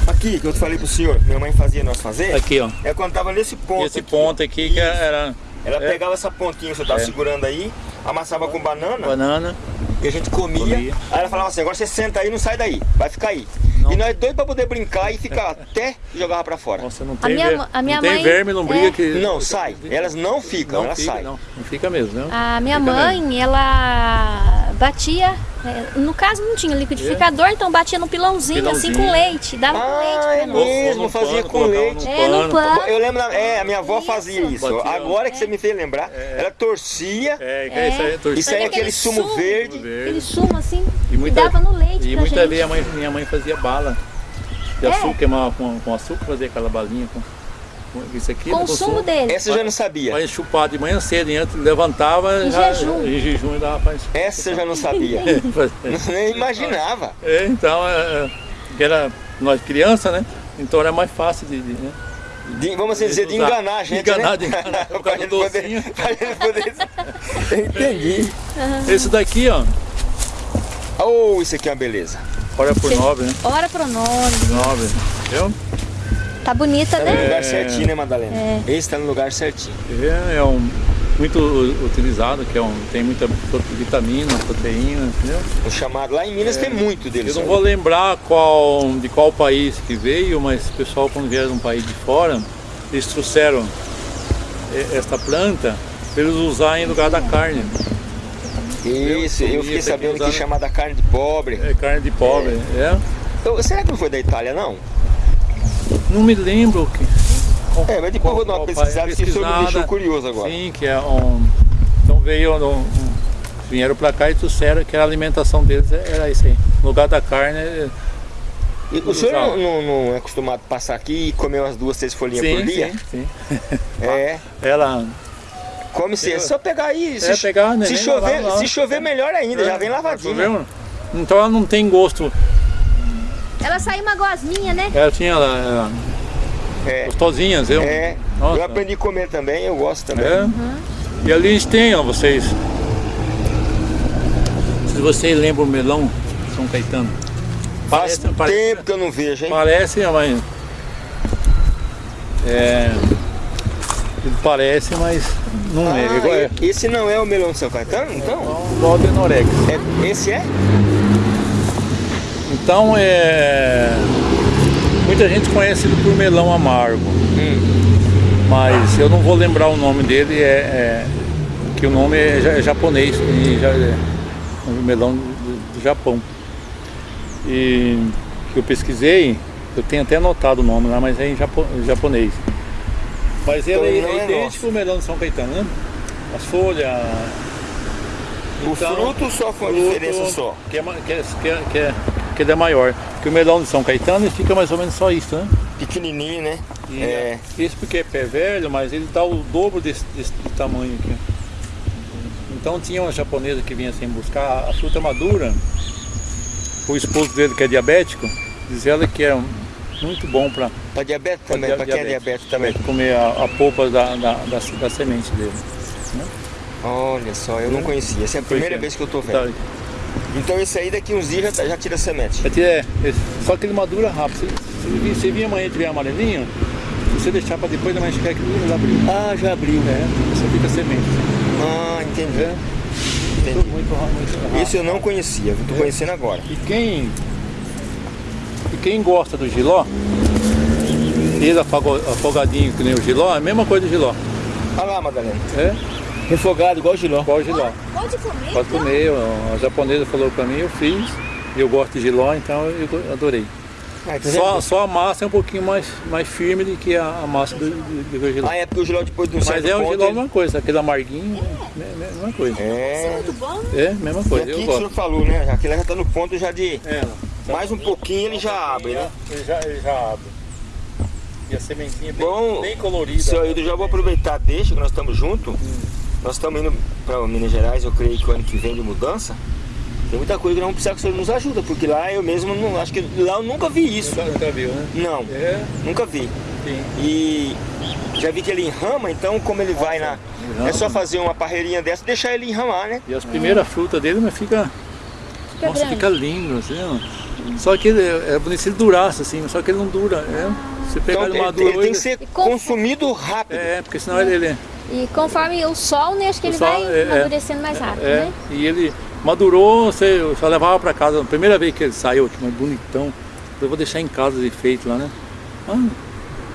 Aqui, que eu te falei pro senhor, minha mãe fazia nós fazer, Aqui, ó. é quando tava nesse ponto. Esse aqui, ponto aqui que era Ela é. pegava essa pontinha que você tava É. segurando aí, amassava com banana banana. e a gente comia. Comia. Aí ela falava assim, agora você senta aí, não sai daí, vai ficar aí. Não. E nós dois pra poder brincar e ficar até jogava pra fora. Nossa, não tem, minha ver- a minha não tem mãe- verme, lombriga é. que... Não, sai. Elas não ficam, Não elas fica, saem. não. Não fica mesmo, né? A minha Fica mãe, ela batia, é, no caso não tinha liquidificador, então batia no pilãozinho, assim Pilãozinho. com leite, dava com leite Ah, é mesmo, no fazia pano, com leite. no É, no pano. Eu lembro, é, a minha avó Isso. fazia isso. Batia. Agora que você me fez lembrar, ela torcia É, é isso aí, torcida. e saía Sabe aquele aquele sumo verde. Aquele sumo assim, muita- dava no leite E gente. vezes a mãe, minha mãe fazia bala de É. açúcar, queimava com, com açúcar, fazia aquela balinha com, com isso aqui. Com né, o sumo dele. Essa eu já não sabia. Mas chupar de manhã cedo, antes levantava Em já, jejum. em jejum e dava pra Essa eu já não sabia. (laughs) (laughs) Nem imaginava. É, então, é, é, que era nós criança, né? Então era mais fácil de, de, né? De- vamos assim dizer, de enganar a gente, Enganar, né? de enganar, (laughs) por causa do poder, docinho. gente poder... Entendi. Esse daqui, ó, Oh, isso aqui é uma beleza. olha por nove, né? Ora pro nome. Nove, viu? Tá bonita, Tá no né? lugar certinho, né, Madalena? É. Esse tá no lugar certinho. É, é um muito utilizado, que é um, tem muita pro- vitamina, proteína, entendeu? O chamado lá em Minas tem muito deles. É. Eu não vou lembrar qual, de qual país que veio, mas o pessoal quando vieram de um país de fora, eles trouxeram e- esta planta para eles usarem em lugar da carne. Isso, eu fiquei sabendo que usar, né? chamada carne de pobre. É carne de pobre, é. Eu- será que não foi da Itália, não? Não me lembro que. É, mas depois eu vou dar uma qual pesquisada, porque isso me deixou curioso agora. Sim, que é um. Então veio um, um- vieram para cá e trouxeram que a alimentação deles era isso aí. No lugar da carne. é- E o senhor não, não- não é acostumado a passar aqui e comer umas duas, três folhinhas por dia? sim, sim. É, (laughs) Ela come se é só pegar aí. Se, É, pegar, né, se chover, lavar, se chover melhor ainda, já É, vem lavadinha. Viu? Então ela não tem gosto. Ela saiu uma gosminha, né? Ela tinha ela, ela, É, gostosinhas, eu. é. Nossa. Eu aprendi a comer também, eu gosto também. É. E ali a gente tem, ó, vocês. Se vocês lembram o melão São Caetano. Faz Parece, parece, tempo que eu não vejo, hein? parece, mas. É. Parece, mas não é. Ah, Igual é. esse não é o melão de São Caetano, então? O Aldenorex. É, esse é? Então é. Muita gente conhece ele por melão amargo. Hum. mas eu não vou lembrar o nome dele, é, é- que o nome é, é japonês, e já, é um melão do, do Japão. E que eu pesquisei, eu tenho até anotado o nome lá, mas é em japo- japonês. Mas ele Então é, é idêntico ao melão de São Caetano, né? As folhas. O Então, fruto só foi uma fruto, diferença só. Que é, que, é, que, é, que, é, que ele é maior. Que o melão de São Caetano fica mais ou menos só isso, né? Pequenininho, né? E É. Esse porque é pé velho, mas ele dá o dobro desse, desse tamanho aqui. Então tinha uma japonesa que vinha assim buscar a fruta madura. O esposo dele, que é diabético, diz ela que é muito bom para Pra diabetes também, pra quem é diabético também. comer a, a polpa da, da, da, da semente dele. Olha só, eu não conhecia. Essa é a primeira Pois é. vez que eu tô vendo. Tá, Então esse aí daqui uns dias já, tá- já tira semente. É, é, só que ele madura rápido. Se, se, se vir amanhã e tiver amarelinho, se você deixar para depois da manhã chegar aqui, ele abriu. Ah, já abriu. É, você fica semente. Ah, entendi. É. Entendi. Muito, muito, eu não conhecia, eu tô conhecendo agora. E quem, e quem gosta do giló, ele afago- afogadinho que nem o giló, é a mesma coisa do giló. Olha lá, Madalena. É, Refogado igual giló. igual o giló. Pode comer? Pode então? comer, a japonesa falou pra mim, eu fiz. Eu gosto de giló, então eu adorei. Ah, tá Só, só a massa é um pouquinho mais, mais firme do que a, a massa do, do, do giló. Ah, é porque o giló depois de um Mas é o giló a ele- mesma coisa, aquele amarguinho, é a mesma coisa. É. Muito bom. É, mesma E coisa, aqui eu que o senhor falou, né? Aquele já tá no ponto já de... É, Mais um pouquinho ele já abre, né? Ele já, ele já abre. E a sementinha bem, Bom, bem colorida. Seu Ailton, já vou aproveitar, deixa que nós estamos juntos. Nós estamos indo para Minas Gerais, eu creio que o ano que vem de mudança. Tem muita coisa que nós vamos precisar que o senhor nos ajuda, porque lá eu mesmo não. Acho que lá eu nunca vi isso. Nunca, nunca viu, né? Não, É, nunca vi. sim. E já vi que ele enrama, então como ele vai na. É só fazer uma parreirinha dessa e deixar ele enramar, né? E as primeiras frutas dele, mas fica. Fica nossa, grande. fica lindo, assim, ó. Só que ele é é bonito se ele durasse, assim, só que ele não dura. É. Se pegar Então ele maduro ele tem que ser consumido rápido. É, porque senão ele. ele E conforme o sol, né, acho que O ele vai é, é. amadurecendo mais rápido, é, né? e ele madurou, você eu só levava pra casa. A primeira vez que ele saiu aqui, mas bonitão, eu vou deixar em casa de feito lá, né? Ah,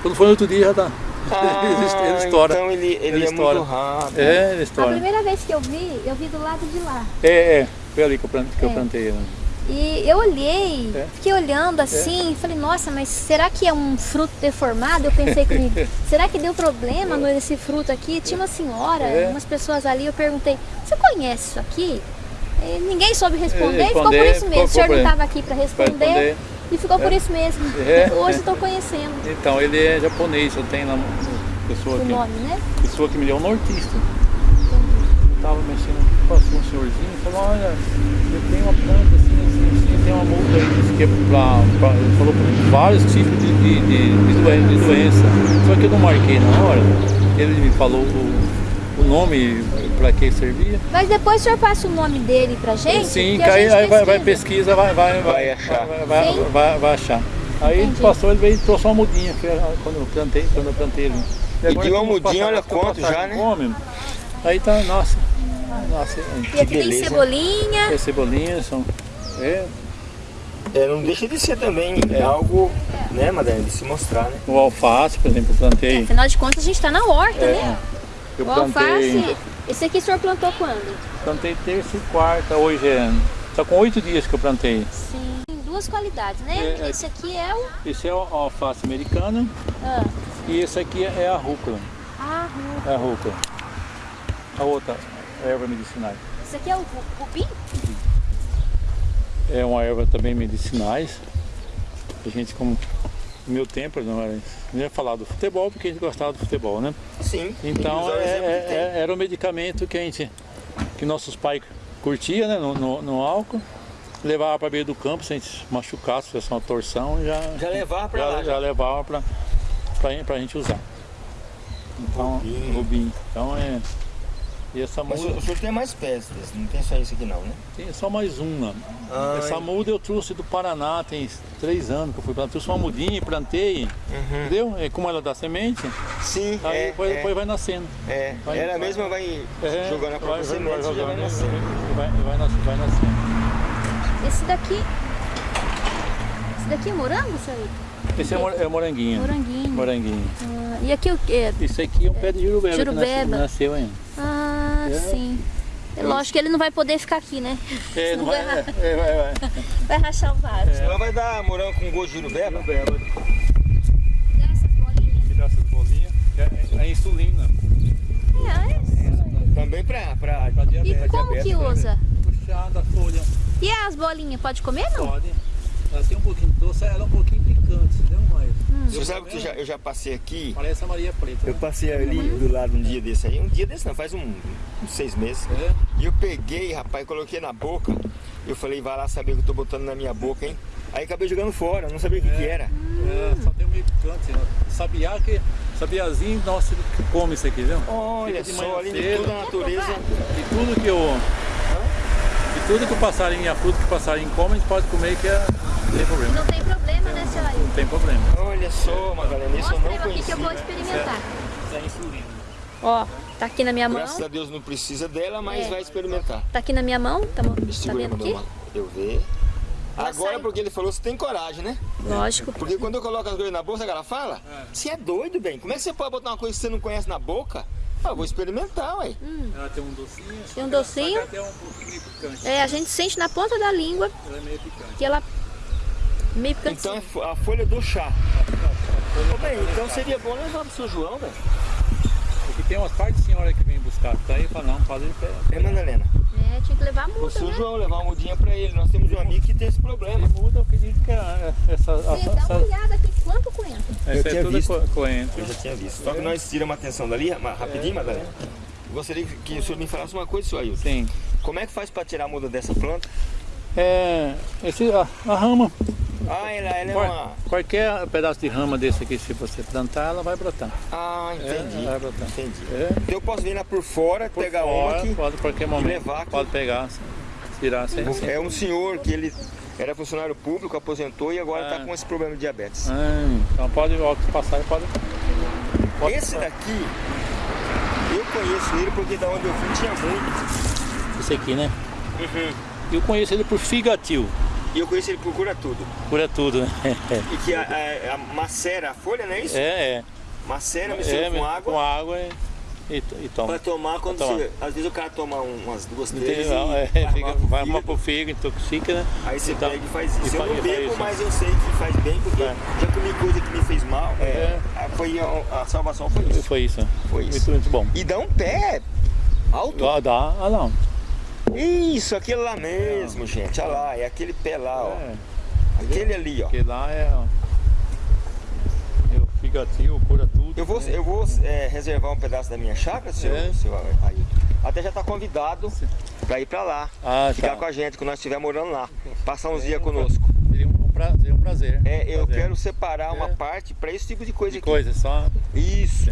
quando for no outro dia já tá. (laughs) ele, ele estoura. Então ele, ele, Ele é estoura. muito rápido. É, ele A estoura. primeira vez que eu vi, eu vi do lado de lá. É, é, foi ali que eu plantei. Que eu É. plantei né? E eu olhei, É. fiquei olhando assim, falei, nossa, mas será que é um fruto deformado? Eu pensei comigo, (laughs) será que deu problema nesse fruto aqui? Tinha uma senhora, É. umas pessoas ali, eu perguntei, você conhece isso aqui? E ninguém soube responder, e ficou por Responder, isso mesmo. O senhor não estava aqui para responder, responder. e ficou por isso mesmo. É. (laughs) Hoje estou conhecendo Então, ele é japonês, eu tenho lá uma pessoa o aqui, nome, né? pessoa que me deu um nortista. Eu tava mexendo passou um senhorzinho e falou, olha, eu tenho uma planta assim, assim, assim, tem uma multa aí, disse que é pra, pra- ele falou vários tipos de, de, de, de doen- de doença. Só que eu não marquei na hora, ele me falou o, o nome para que servia. Mas depois o senhor passa o nome dele pra gente? Sim, que aí, gente aí vai, vai pesquisa. vai, vai, Vai achar. Vai, vai, vai, vai achar. Aí ele Entendi. passou, ele veio e trouxe uma mudinha, que era quando eu plantei, quando eu plantei ele. E de uma mudinha, olha quanto já, né? fome, aí tá, nossa, nossa, E aqui tem beleza. cebolinha. é cebolinha, são, é, É, não deixa de ser também algo, né, Madalena, de se mostrar, né? o alface, por exemplo, eu plantei, Afinal de contas, a gente está na horta, é, né? eu O alface, plantei, esse aqui o senhor plantou quando? plantei terça e quarta, hoje é, tá com oito dias que eu plantei. Sim. Tem duas qualidades, né? É, é. Esse aqui é o... Esse é o alface americana Ah, e esse aqui é a rúcula, ah, ru- é a rúcula. A outra, erva medicinais. esse aqui é o rubim? É uma erva também medicinais. A gente, como no meu tempo, não era, não ia falar do futebol, porque a gente gostava do futebol, né? Sim. Então é- tem. é- era o medicamento que a gente, que nossos pais curtiam, né? No, no, no álcool. Levava para beira do campo, se a gente machucasse, se fosse uma torção, já, Já levava já, lá, já já. levava para pra, gente usar. Então, Rubim. rubim. Então é. E essa Mas o, muda. senhor tem mais peças, não tem só isso aqui não, né? Tem só mais uma. Ah, Essa muda eu trouxe do Paraná, tem três anos que eu fui plantar. Trouxe uma mudinha e plantei, Uhum. entendeu? É como ela dá semente, Sim, aí é, depois, é, depois vai nascendo. é. vai- Ela vai- mesma vai É, jogando a própria vai- semente e já vai jogando, nascendo. Vai, e vai, nas- vai nascendo. Esse daqui... Esse daqui é morango, senhor? Esse é, mor- é moranguinho. Moranguinho. Moranguinho. Ah, e aqui o quê? Esse aqui é um pé de jurubeba, Jurubeba. que nasceu, nasceu ainda. Ah, É. sim. É lógico que ele não vai poder ficar aqui, né? É, Senão não vai, vai, é, é, vai, vai. (laughs) vai rachar o vaso. Senão vai dar morango com gosto de jurubeba. Jurubeba. Dá essas bolinhas? Tirar essas bolinhas. É, é a insulina. É, é. Também pra, pra, Pra E diabetes. como que diabetes, né? usa? Puxar da folha. E as bolinhas, pode comer não? Pode. Ela tem um pouquinho doce, ela é um pouquinho picante, entendeu? Mas Você sabe que eu já, eu já passei aqui, Parece a Maria Preta. eu né? passei ali do lado um dia desse aí, um dia desse não, faz um, uns seis meses. É. E eu peguei, rapaz, coloquei na boca. Eu falei, vai lá saber o que eu tô botando na minha boca, hein? Aí acabei jogando fora, não sabia o que, que era. É, só tem um meio picante. Né? Sabiá que. Sabiazinho, nossa, ele come isso aqui, viu? Olha só, além de toda a natureza. E tudo que o. E tudo que o passarinho e a fruta que o passarinho come, a gente pode comer que é, tem problema. Não tem problema, né, seu Ailton? Não tem problema. Olha só, Madalena, isso eu Mostra não eu aqui que eu vou conhecia. experimentar. Isso é insulina. Ó, tá aqui na minha mão. Graças a Deus não precisa dela, mas É. vai experimentar. Tá aqui na minha mão. Tá, tá vendo aqui? eu ver. Ela Agora porque ele falou, você tem coragem, né? Lógico. Porque quando eu coloco as coisas na bolsa, ela fala, você é doido, bem. Como é que você pode botar uma coisa que você não conhece na boca? Ah, eu vou experimentar, ué. Ela tem um docinho. Tem um docinho. tem um pouquinho picante. É, a gente sente na ponta da língua Ela é meio picante. que ela meio picante. Então é a folha do chá. Ô, bem, então seria bom levar pro seu João, velho. Porque tem umas partes de senhora que vem buscar. Tá aí e fala, não, ir É, Madalena? É, tinha que levar O multa, seu né? João levar uma mudinha pra ele. Nós temos um amigo que tem esse problema. Ele muda, eu acredito que a- essa, a- Você dá essa, uma olhada aqui, quanto coentro? Eu essa é tinha tudo visto. co- coentro. Eu já tinha visto. Só que nós tiramos a atenção dali, rapidinho, Madalena. Gostaria que- que o senhor me falasse uma coisa, senhor Ailton. Sim. Como é que faz pra tirar a muda dessa planta? É, esse, a, a rama, Ah, ela, ela é qual- uma... qualquer pedaço de rama desse aqui, se você plantar, ela vai brotar. Ah, entendi. É, vai brotar. Entendi. É, Então eu posso vir lá por fora, por pegar fora, uma aqui. Pode, qualquer momento, levar aqui. pode pegar, tirar sem... sem- É um senhor que ele era funcionário público, aposentou e agora está Ah. com esse problema de diabetes. Ah, então pode, passar, pode... pode Esse daqui, eu conheço ele porque da onde eu fui tinha muito. Esse aqui, né? Uhum. Eu conheço ele por figatil, E eu conheço ele por cura tudo. cura tudo, né? (laughs) E que a, a- a macera a folha, não é isso? É, é. Macera, mistura é, com água. Com água e, e, e toma. Pra tomar quando Pra tomar. você. Às vezes o cara toma um- umas duas, três. não, e é, vai fica, arrumar pro vai fígado. arrumar pro fígado, intoxica, né? Aí você Então, pega e faz e isso. Eu fa- não e bebo, mas eu sei que faz bem, porque É. já comi coisa que me fez mal. É, É. a- Foi a, a salvação foi isso. Foi isso. Foi isso. Muito, muito bom. E dá um pé alto. Dá, dá, ah não. Isso, aquele lá mesmo, gente. Olha lá, é aquele pé lá, ó. É, Aquele ali, ó. porque lá é, ó, é o figatil, cura tudo. Eu vou, né? eu vou é, reservar um pedaço da minha chácara, seu, É. seu Ailton. Até já tá convidado pra ir pra lá. Ah, Ficar tá. com a gente quando nós estiver morando lá. Passar uns dias conosco. Seria um prazer. Um prazer É, eu prazer. quero separar uma É. parte pra esse tipo de coisa de aqui. coisa, só Isso.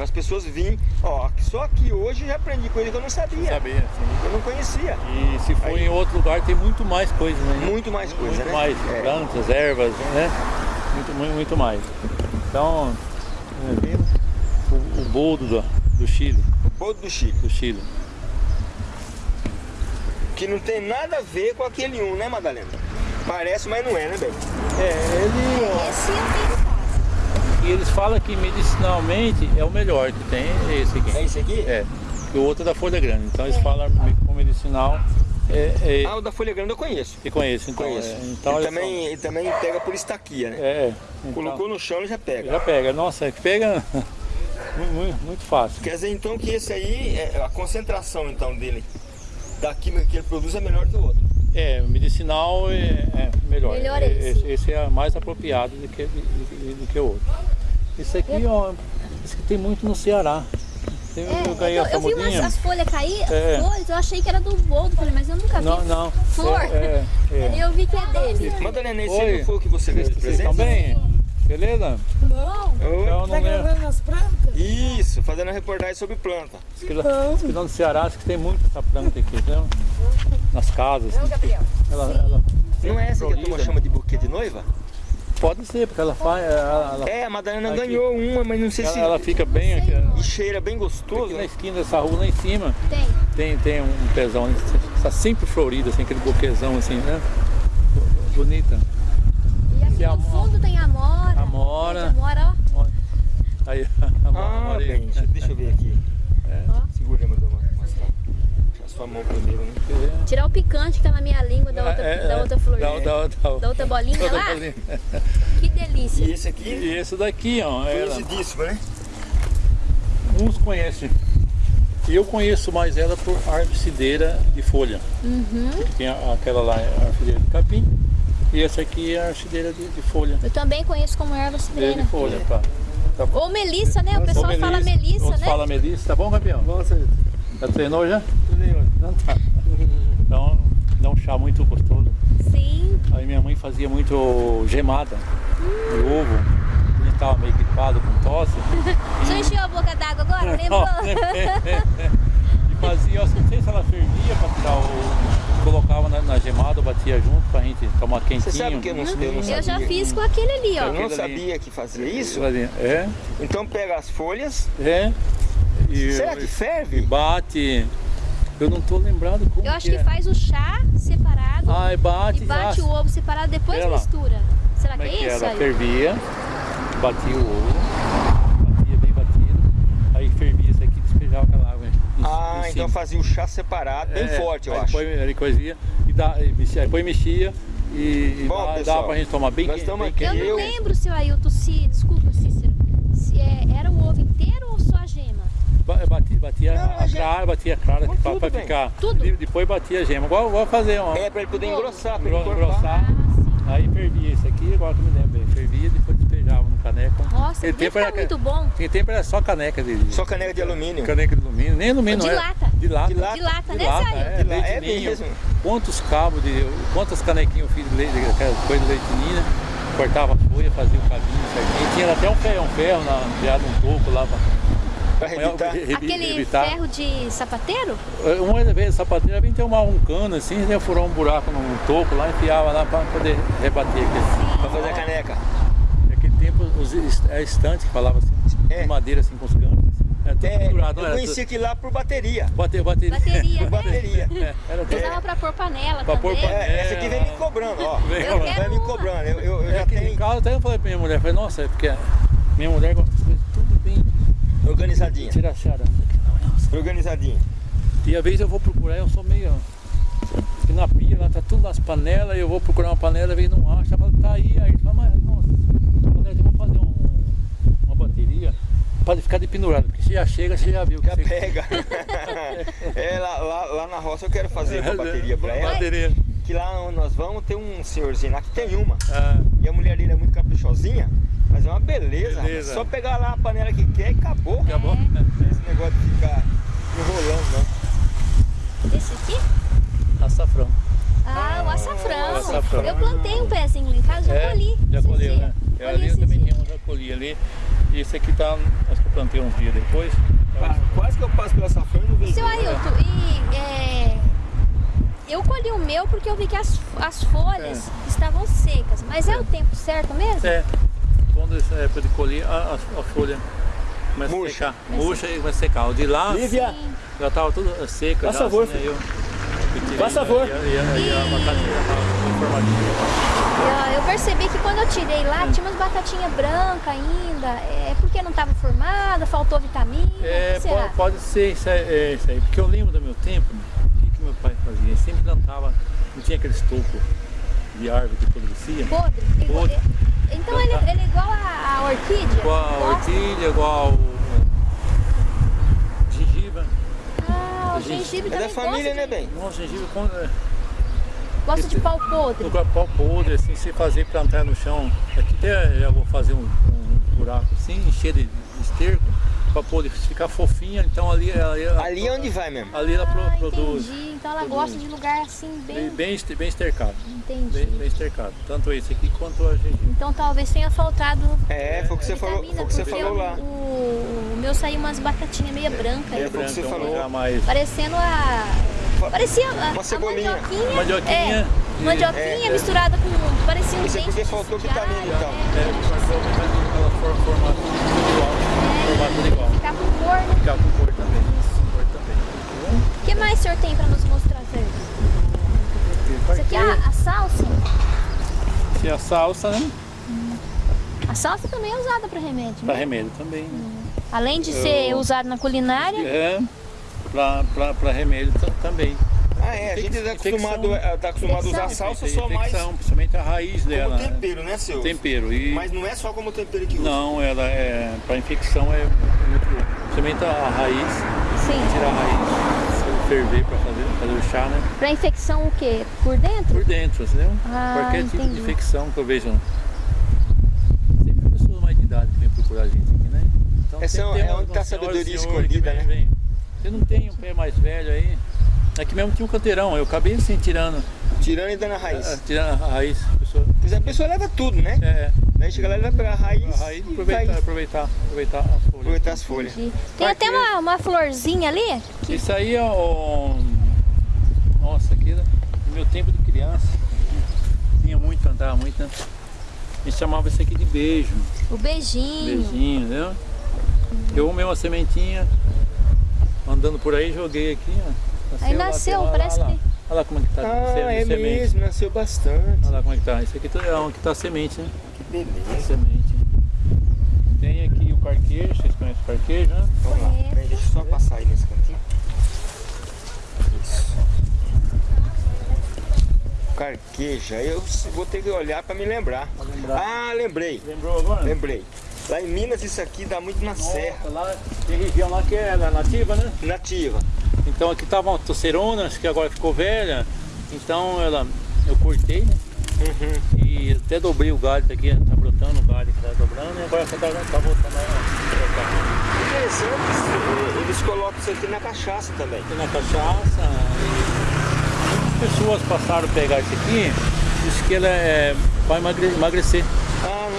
Para as pessoas virem. Ó, só que hoje eu já aprendi coisa que eu não sabia. saber. Assim. Eu não conhecia. E se for Aí. em outro lugar tem muito mais coisas, né? Muito mais coisa, muito né? mais, É. plantas, ervas, né? Muito, muito, muito mais. Então, é, o, o boldo do, do Chile, O boldo do Chile. do Chile. Que não tem nada a ver com aquele um, né, Madalena? Parece, mas não é, né, bem? É, ele, Esse eu tenho em casa. E eles falam que medicinalmente é o melhor que tem, é esse aqui. É esse aqui? É, e o outro é da folha grande. Então eles falam com medicinal, é, é, Ah, o da folha grande eu conheço. e conheço. Então, Conheço. é, então ele, olha também, ele também pega por estaquia, né? É, então, Colocou no chão e já pega. já pega. Nossa, é que pega (laughs) muito, muito, fácil. Quer dizer então que esse aí, é, a concentração então dele, da química que ele produz é melhor que o outro. É, medicinal é, é melhor. Melhor É, esse. esse é mais apropriado do que, do, do que o outro. Esse aqui, ó, esse aqui tem muito no Ceará. Tem, É, eu eu, eu vi umas, as folhas cair, É. flores, eu achei que era do boldo, falei, mas eu nunca vi Não, não. flor. É, é, é. Aí eu vi que é dele. Madalena, esse Oi. aí não foi o que você Vocês presente? estão bem? Beleza? Bom, Oi. Então, não Tá lembro. gravando as plantas? Isso, fazendo a reportagem sobre planta. Que lá diz que lá no Ceará diz que tem muito essa planta aqui, entendeu? Nas casas. não, Gabriel. Ela, ela Não é essa que a turma chama de buquê de noiva? Pode ser, porque ela faz. Ela, ela, É, a Madalena Aqui. ganhou uma, mas não sei ela, se. ela fica bem aqui, E cheira bem gostoso. aqui na né? esquina dessa rua lá em cima. Tem. Tem, tem um pezão, ali, está sempre florido, assim, aquele buquezão assim, né? Bonita. E aqui Tem no amor. fundo tem amora. Amora. Amora, ó. Aí, (laughs) a Ah, bem, deixa, deixa eu ver aqui. É. Segura, meu Doma. Sua mão primeiro, né? Tirar o picante que tá na minha língua da outra, É, da é, outra flor. Da, da, da, Da outra bolinha (laughs) outra lá? bolinha. Que delícia. E esse aqui, E esse daqui, ó, ela, conhecidíssimo, né? uns conhecem. E eu conheço mais ela por arvicideira de folha. Uhum. Tem aquela lá, a arvicideira de capim, E essa aqui é a orquideira de, de folha. Eu também conheço como erva cidreira. de folha, tá. tá bom. Ou melissa, né? O pessoal Ou fala melissa, né? fala melissa, tá bom, campeão? Nossa, Já treinou já? aí, mano. Não tá. Então, dá um chá muito gostoso. Sim. Aí minha mãe fazia muito gemada de ovo. Ele tava meio gripado com tosse. (laughs) Você encheu a boca d'água agora? Lembrou? (laughs) e fazia, eu não sei se ela fervia para tirar o. Colocava na, na gemada, batia junto pra gente tomar quentinho. Você sabe que eu não, eu não sabia? Eu já fiz com aquele ali, Eu ó. não Aquele ali. sabia que fazia isso. É, Então pega as folhas. é. E, Será que e ferve? bate. Eu não tô lembrado como Eu acho que que é. faz o chá separado Ai, bate, e bate ah, o ovo separado, depois mistura. Será que Como é é que isso era? aí? Fervia, batia o ovo, batia bem batido, aí fervia isso aqui e despejava aquela água. em- Ah, em então fazia o chá separado, bem É, forte, eu aí acho. Depois ele coisinha e dá, e mexia, depois mexia e, e Bom, dá, pessoal, dava pra gente tomar bem quente. estamos bem aqui, Eu não lembro, seu Ailton, se. Desculpa, Cícero. Se é, era o ovo inteiro ou só a gema? Ba- Batia, batia Não, a a gema- clara, batia a clara Tudo pra, pra bem. ficar. Tudo? E depois batia a gema. Igual, igual fazer uma. É, pra ele poder engrossar, pra ele Engro- cortar. engrossar. Ah. Aí fervia isso aqui, igual que eu me lembro bem. Fervia e depois despejava no caneco. Nossa, deve tempo era- muito bom. Tinha tempo era só caneca de. Só caneca de alumínio. Caneca de alumínio. Nem alumínio, De não era. lata. De lata. De lata. De lata, De né, lata, é, De leite é ninho. mesmo. Quantos cabos de. Quantas canequinhas eu fiz de leite, aquela coisa de leite ninho, cortava a folha, fazia o cabinho certinho. Tinha até um ferro, um ferro na, criado um toco lá pra, Aquele evitar. ferro de sapateiro? Uma vez a sapateira vinha ter uma, um cano assim, né, furou um buraco num toco lá, enfiava lá pra poder rebater aquele. Pra fazer a caneca. Naquele tempo os est- é estante que falava assim, É. de madeira assim com os canos. Era tudo É, pendurado, eu era? conheci aquilo lá por bateria. Bater, bateria. Bateria, né? Bateria. (laughs) É, era tudo. Usava pra pôr panela Pra pôr também. panela. É, essa aqui vem me cobrando, ó. Vem Eu. Vai me cobrando. Eu, eu, eu É já que em tenho casa até eu falei pra minha mulher, falei, nossa, é porque minha mulher gosta organizadinha. tira charanga. Nossa. Organizadinha. E às vezes eu vou procurar, eu sou meio. Que na pia lá tá tudo nas panelas, eu vou procurar uma panela, às vezes não acha, fala, tá aí, aí fala, mas nossa, eu vou fazer um- uma bateria para ficar de pendurado, porque você já chega, você já viu que Já você pega. (laughs) (laughs) é, lá, lá, lá na roça eu quero fazer uma bateria pra ela. Bateria. Que lá onde nós vamos tem um senhorzinho lá que tem uma. Ah, E a mulher dele é muito caprichosinha, mas é uma beleza. Beleza. Só pegar lá a panela que quer e acabou. acabou. Esse negócio de ficar enrolando, não. Esse aqui? Açafrão. Ah, o açafrão. o açafrão. Eu plantei um pezinho lá em casa, já É, colhi. Já colheu, né? Eu Colhi ali eu também tinha um, já colhi ali. E esse aqui tá, acho que eu plantei uns dias depois. Quase que eu passo pela safra e não vejo. Seu Ailton, e é, eu colhi o meu porque eu vi que as, as folhas estavam secas. Mas é. o tempo certo mesmo? É, quando essa época de colher, a, a, a folha começa Murcha. a secar. Murcha e vai secar. O de lá Lívia, já tava tudo seco. Faz já, favor, assim, aí eu, eu Faz favor. E, a- e, a- e a batatinha já tava formadinha. Eu, eu percebi que quando eu tirei lá, tinha umas batatinhas brancas ainda. É porque não estava formada, faltou vitamina. É, pode, pode ser isso aí, é, isso aí, porque eu lembro do meu tempo, que, que meu pai fazia? Ele sempre plantava, não tinha aqueles tocos de árvore que apodrecia. Podre? Podre. é- Então ele, ele é igual a, a orquídea? Igual a orquídea, igual o gengibre. Ah, o a gente- gengibre É da também família, gosta né, bem? Não, gengibre com, é, gosta de pau podre. no pau podre, assim, se fazer plantar no chão. Aqui até eu vou fazer um, um buraco assim, encher de esterco, para poder ficar fofinha. Então ali, ali, Ali é onde vai mesmo. ali ela pro- Ah, produz. entendi. Então ela gosta de lugar assim, Bem, bem... bem, este- bem estercado. Entendi. Bem, bem estercado. Tanto esse aqui quanto a gengibre. Então talvez tenha faltado É, foi o que você falou, vitamina, foi o que você falou lá. O, o meu saiu umas batatinhas meio brancas. É, foi o que você Branca, falou. já mais. Parecendo a... Parecia a, Uma a cebolinha. mandioquinha. Mandioquinha. É, mandioquinha É, é. misturada com... Parecia um é dente porque de- faltou vitamina, então. é. É, mas ela for- formato tudo igual. Formato igual. Com cor, né? Ficar com cor também. Cor também. O que mais o senhor tem pra nos mostrar, Sérgio? Isso aqui é a, a salsa. Essa é a salsa, né? A salsa também é usada para remédio, Para né? remédio também. Além de ser usado na culinária, É, para remédio ta- também. Ah, é, a gente tá acostumado, é, tá acostumado a usar salsa só mais Infecção, principalmente a raiz dela. como né? tempero, né, seu? Tempero. E Mas não é só como tempero que usa. não, ela é para infecção é muito bom. Principalmente a raiz, sim. tirar a raiz. ferver para fazer, fazer o chá, né? Pra infecção o quê? Por dentro? Por dentro, entendeu? Ah, Qualquer tipo de entendi. infecção que eu vejo. Sempre pessoas mais de idade que vêm procurar a gente aqui, né? Então, Essa é tem onde umas tá a sabedoria escondida, vem- né? vem. Você não tem um pé mais velho aí. Aqui mesmo tinha um canteirão, eu acabei assim tirando, Tirando e dando a raiz. ah, tirando a raiz. A pessoa, Pois é, a pessoa leva tudo, né? é, Daí chega lá e vai pegar a raiz, a raiz e aproveitar, vai aproveitar, aproveitar as folhas. aproveitar as folhas. Tem até uma, uma florzinha ali. Que... Isso aí é o. Nossa, aqui no meu tempo de criança. Tinha muito, andava muito, né? A gente chamava isso aqui de beijo. O beijinho. Beijinho, entendeu? Eu arrumei uma sementinha, andando por aí, joguei aqui, ó. Aí lá, nasceu, lá, parece lá, lá. que- Olha lá como é que tá. Ah, é semente. mesmo, nasceu bastante. Olha lá como é que tá. Isso aqui é onde que tá a semente, né? Que beleza. Semente. Tem aqui o carquejo, vocês conhecem o carquejo, né? Vamos lá, peraí, deixa eu só passar aí nesse cantinho. Isso. Carqueja, eu vou ter que olhar para me lembrar. Lembrar. Ah, lembrei, Lembrou agora? lembrei. Lá em Minas isso aqui dá muito na serra, Nossa, lá tem região lá que é nativa, né? nativa. Então aqui tava uma tocerona, acho que agora ficou velha. Então ela, eu cortei, né? Uhum. E até dobrei o galho, tá aqui, tá brotando o galho que tá dobrando e agora tá, tá voltando a brotar. Interessante, eles colocam isso aqui na cachaça também. Aqui na cachaça, e muitas pessoas passaram a pegar isso aqui, disse que ela é emagre- emagrecer.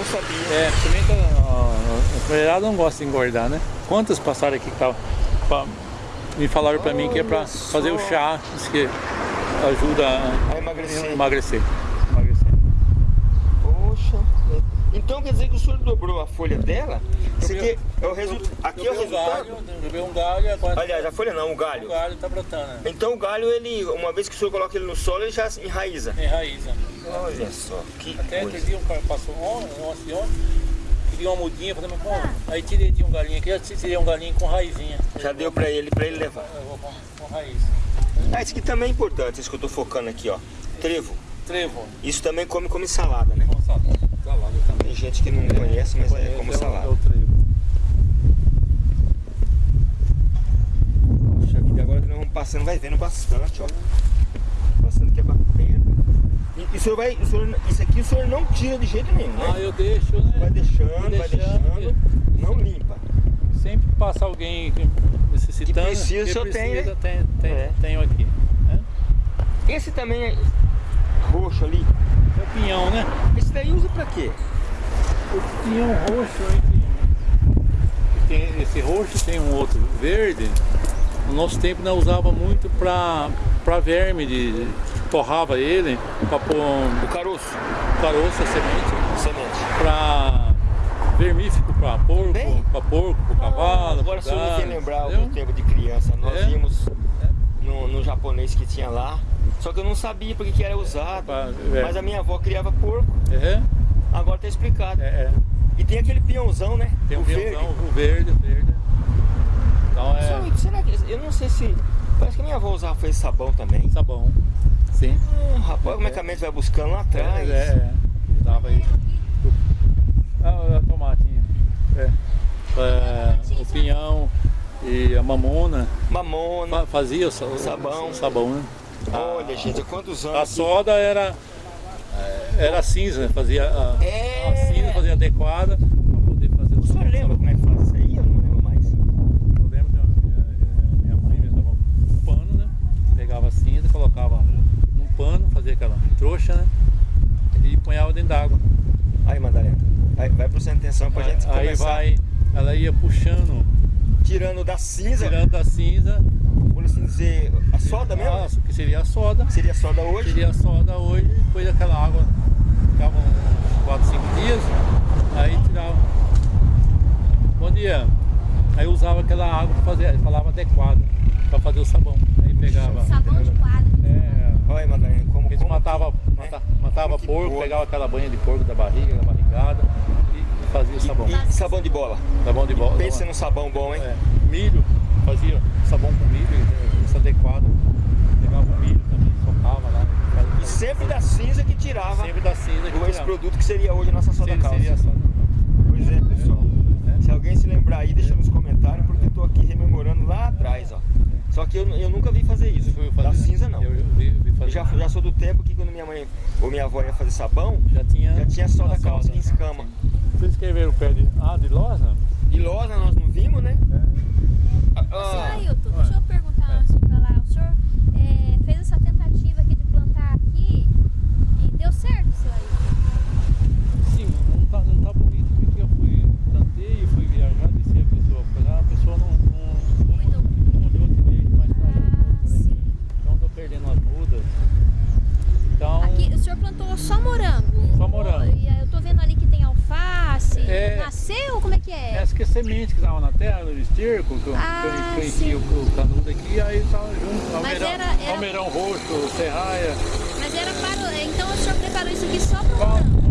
Não sabia. É, principalmente a, a, a mulherada não gosta de engordar, né? Quantas passaram aqui que tava, pra- me falaram pra mim que é Olha fazer o chá, diz que ajuda a A emagrecer. emagrecer. Poxa. Então quer dizer que o senhor dobrou a folha dela? Isso aqui é o resultado. Aqui é o Joguei um resultado. joguei um galho agora Aliás, a folha não, o galho. o galho tá brotando, né? Então o galho, ele, uma vez que o senhor coloca ele no solo, ele já enraiza. Enraiza. Olha só, que Até coisa. outro dia um cara passou ontem, ontem, ontem, queria uma mudinha, falei, mas? Aí tirei de um galinho aqui, já tirei um galinho com raizinha. Já deu pra ele, pra ele levar. Eu vou com, com raiz. Ah, isso aqui também é importante, isso que eu tô focando aqui, ó. Trevo. Trevo. Isso também come como salada, né? Com salada. Salada também. Tem gente que não conhece, mas é Conheço, como é o- salada. É o trevo. Puxa vida, agora que nós vamos passando, vai vendo bastante, ó. Passando quebra pedra. E, e o senhor vai, o senhor, isso aqui o senhor não tira de jeito nenhum, Ah, né? eu deixo, né? Vai deixando, Vou vai deixando, deixando, não limpa. Sempre passa alguém que- necessitando. Que precisa, o senhor tem, né? precisa, tem, tem, É. Tenho aqui. Né? Esse também é roxo ali. É o pinhão, né? Esse daí usa pra quê? O pinhão roxo que tem esse roxo tem um outro verde. No nosso tempo nós usava muito pra, pra verme, de, torrava ele pra pôr um O caroço, caroço, a semente, semente. pra vermífico pra porco, pra porco, pro cavalo. Agora o me gado, fez lembrar o tempo de criança. Nós É. íamos no, no japonês que tinha lá. Só que eu não sabia porque que era usado. Pra- é. Mas a minha avó criava porco, É, agora tá explicado. é, é. E tem aquele peãozão, né? Tem o um verde. pinhãozão, o verde, o verde. Então é Senhor, será que. Eu não sei se. Parece que a minha avó usava fez sabão também. sabão. Sim. Hum, rapaz, como é que a mente vai buscando lá atrás? É, é. Dava aí. Ah, a tomatinha. É. É, o pinhão e a mamona Mamona. fa- fazia o, sa- o Sabão. o sabão, né? Olha, gente, há quantos anos? A soda era era cinza, fazia a, É. a cinza fazia adequada para poder fazer o sabão. lembra como é que faz isso aí? Eu não lembro mais. Eu lembro que a minha, minha mãe mesmo dava um pano, né? Pegava a cinza, colocava num pano, fazia aquela trouxa, né? E punhava dentro d'água. Aí, Madalena, aí vai prestando atenção pra gente Aí começar. vai, ela ia puxando, Tirando da cinza, tirando a cinza, por assim dizer, a soda mesmo? a- que seria a soda, Seria soda hoje? seria a soda hoje, depois daquela água, ficava uns 4, 5 dias, aí tirava. Bom dia. Aí usava aquela água para fazer, falava adequada, para fazer o sabão. Aí pegava. Sabão de quadro. É, Olha, Madalena, como, Eles como matava, que, né? mata- matava que porco, boa. pegava aquela banha de porco da barriga, da barrigada e fazia sabão. E sabão de bola. Sabão de bola. Pensa num sabão bom, hein? É, milho, fazia sabão com milho, eh, isso adequado. Pegava o milho também, socava lá. E sempre da cinza que tirava sempre da cinza que esse tirava. produto que seria hoje a nossa soda Seria- calça. seria soda. Pois é, pessoal. É. Se alguém se lembrar aí, deixa nos comentários, porque eu tô aqui rememorando lá atrás, ó. Só que eu, eu nunca vi fazer isso. Fazer, da né? cinza não. Eu, eu vi, vi fazer. já, já sou do tempo que quando minha mãe ou minha avó ia fazer sabão, já tinha, já tinha só a da calça solda. que escama. Vocês escreveram o pé de. Ah, de loja? E loja nós não vimos, né? Ah, Senhor ah, Ailton, deixa eu perguntar É. antes de falar. O senhor é, fez essa tentativa aqui de plantar aqui e deu certo, seu Ailton? Sim, não tá, não tá bonito porque eu fui, plantei, fui viajar, desci a pessoa pra lá, a pessoa não, não, não, Cuidou. não olhou direito, mas tá Ah, por aqui. sim. Então tô perdendo as mudas. Então. Aqui o senhor plantou só morango? Só morango. E aí eu tô vendo ali que tem alface. É. Nasceu? Como é que é? Essa que é semente que estava na terra, no esterco, que eu, Ah, que eu enchi o, o canudo aqui, aí tava junto. Almeirão, era- era- almeirão roxo, serraia. Mas era para. o- Então o senhor preparou isso aqui só para o.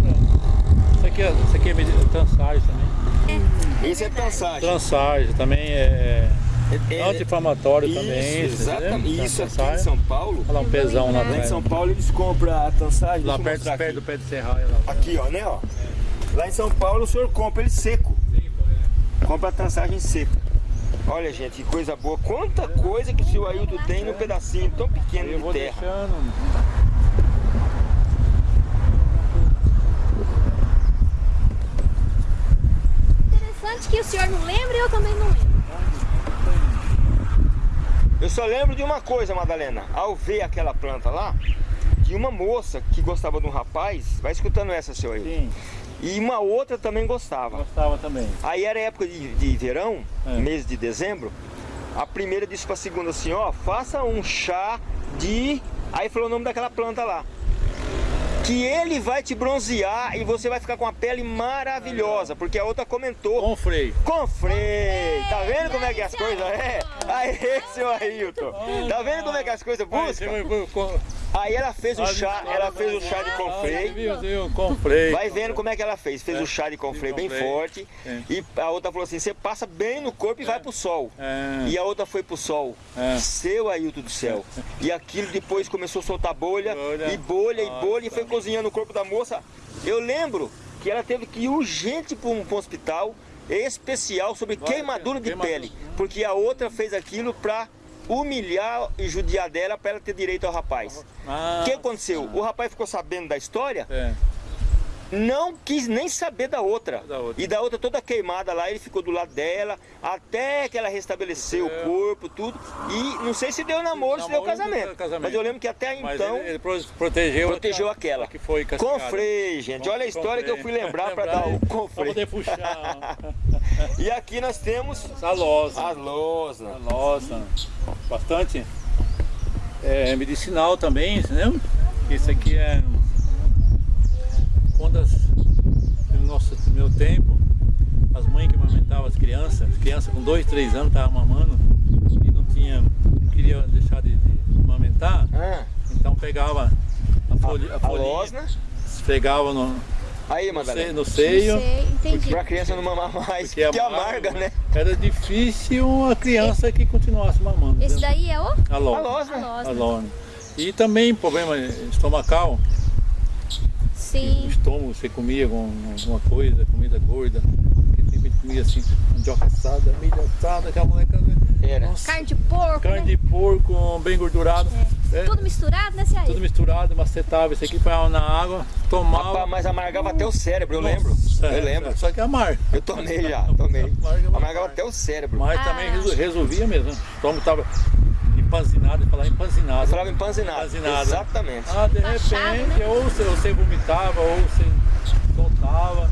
Isso aqui é, isso aqui é medida- transagem também. É, Esse é verdade. transagem. Transagem também é É- anti-inflamatório Isso, também. exatamente. Isso aqui em. São Paulo. Olha lá um pezão lá Lá em. São Paulo eles compram a transagem. Lá perto, perto do pé de serraia lá. Aqui, ó, né, ó. Lá em São Paulo o senhor compra ele seco. Compra a transagem seca. Olha, gente, que coisa boa. Quanta coisa que o seu Ailton tem num pedacinho tão pequeno de terra. deixando. Interessante que o senhor não lembra e eu também não lembro. Eu só lembro de uma coisa, Madalena. Ao ver aquela planta lá, de uma moça que gostava de um rapaz, vai escutando essa, seu Ailton. Sim, E uma outra também gostava. gostava também. Aí era época de, de verão, É. mês de dezembro. A primeira disse pra segunda assim, ó, faça um chá de. Aí falou o nome daquela planta lá. Que ele vai te bronzear e você vai ficar com a pele maravilhosa, porque a outra comentou. Com freio. Com freio! Tá vendo como é que as coisas é? Aí, seu Ailton! Tá vendo como é que as coisas buscam? Aí ela fez o chá, ela fez o chá de Ah, confrei. freio. Vai vendo como é que ela fez. Fez É, o chá de confrei bem forte. É. E a outra falou assim: você passa bem no corpo e vai pro sol. É. E a outra foi pro sol. É. Seu Ailton do céu. (laughs) E aquilo depois começou a soltar bolha, e bolha, e bolha, e foi cozinhando o corpo da moça. Eu lembro que ela teve que ir urgente para um, um hospital especial sobre Vai, queimadura de queimadura. pele. Porque a outra fez aquilo pra humilhar e judiar dela para ela ter direito ao rapaz. Ah, O que aconteceu? O rapaz ficou sabendo da história, É. não quis nem saber da outra. Da outra. E da outra toda queimada lá, ele ficou do lado dela, até que ela restabeleceu É. o corpo, tudo. E não sei se deu namoro, se deu casamento. casamento. Mas eu lembro que até Mas então ele, ele pro- protegeu, protegeu a- aquela. a que foi castigada. freio, gente. Olha a história que eu fui lembrar para dar o Pra confrei. poder puxar (laughs) E aqui nós temos a losa. as lousas. A losa. Bastante é, medicinal também, entendeu? Isso aqui é quando as, no nosso no meu tempo, as mães que amamentavam as crianças, as crianças com 2, 3 anos estavam mamando e não tinha, não queria deixar de, de amamentar, Ah, então pegava a, folha, a, a folhinha, losna. esfregava no, Aí, no, Madalena. seio, no seio. Sei, entendi. Pra criança não mamar mais, Porque porque amarga, né? Era difícil a criança que continuasse mamando. Esse entendeu? daí é o? A A losna. losna. A losna. A losna. E também problema estomacal, o Sim. estômago você comia com alguma coisa, comida gorda, porque tem comia assim, mandioca assada, milho assada, aquela moleca. Era. Nossa, Carne de porco, carne né? de porco bem gordurado. É, Tudo misturado, né, Cia? tudo misturado, macetava isso aqui, põe na água, tomava. Rapaz, mas amargava até o cérebro, eu lembro. Nossa, Eu é, lembro. Só que é amargo. Eu tomei já, (laughs) tomei. Amarga, Amargava amarga. até o cérebro. Mas Ah. também resol- resolvia mesmo. né? O estômago estava empanzinado, falar empanzinado. Eu falava empanzinado. Empanzinado. Exatamente. Ah, de Empachado, repente, né? ou você, você vomitava, ou você soltava.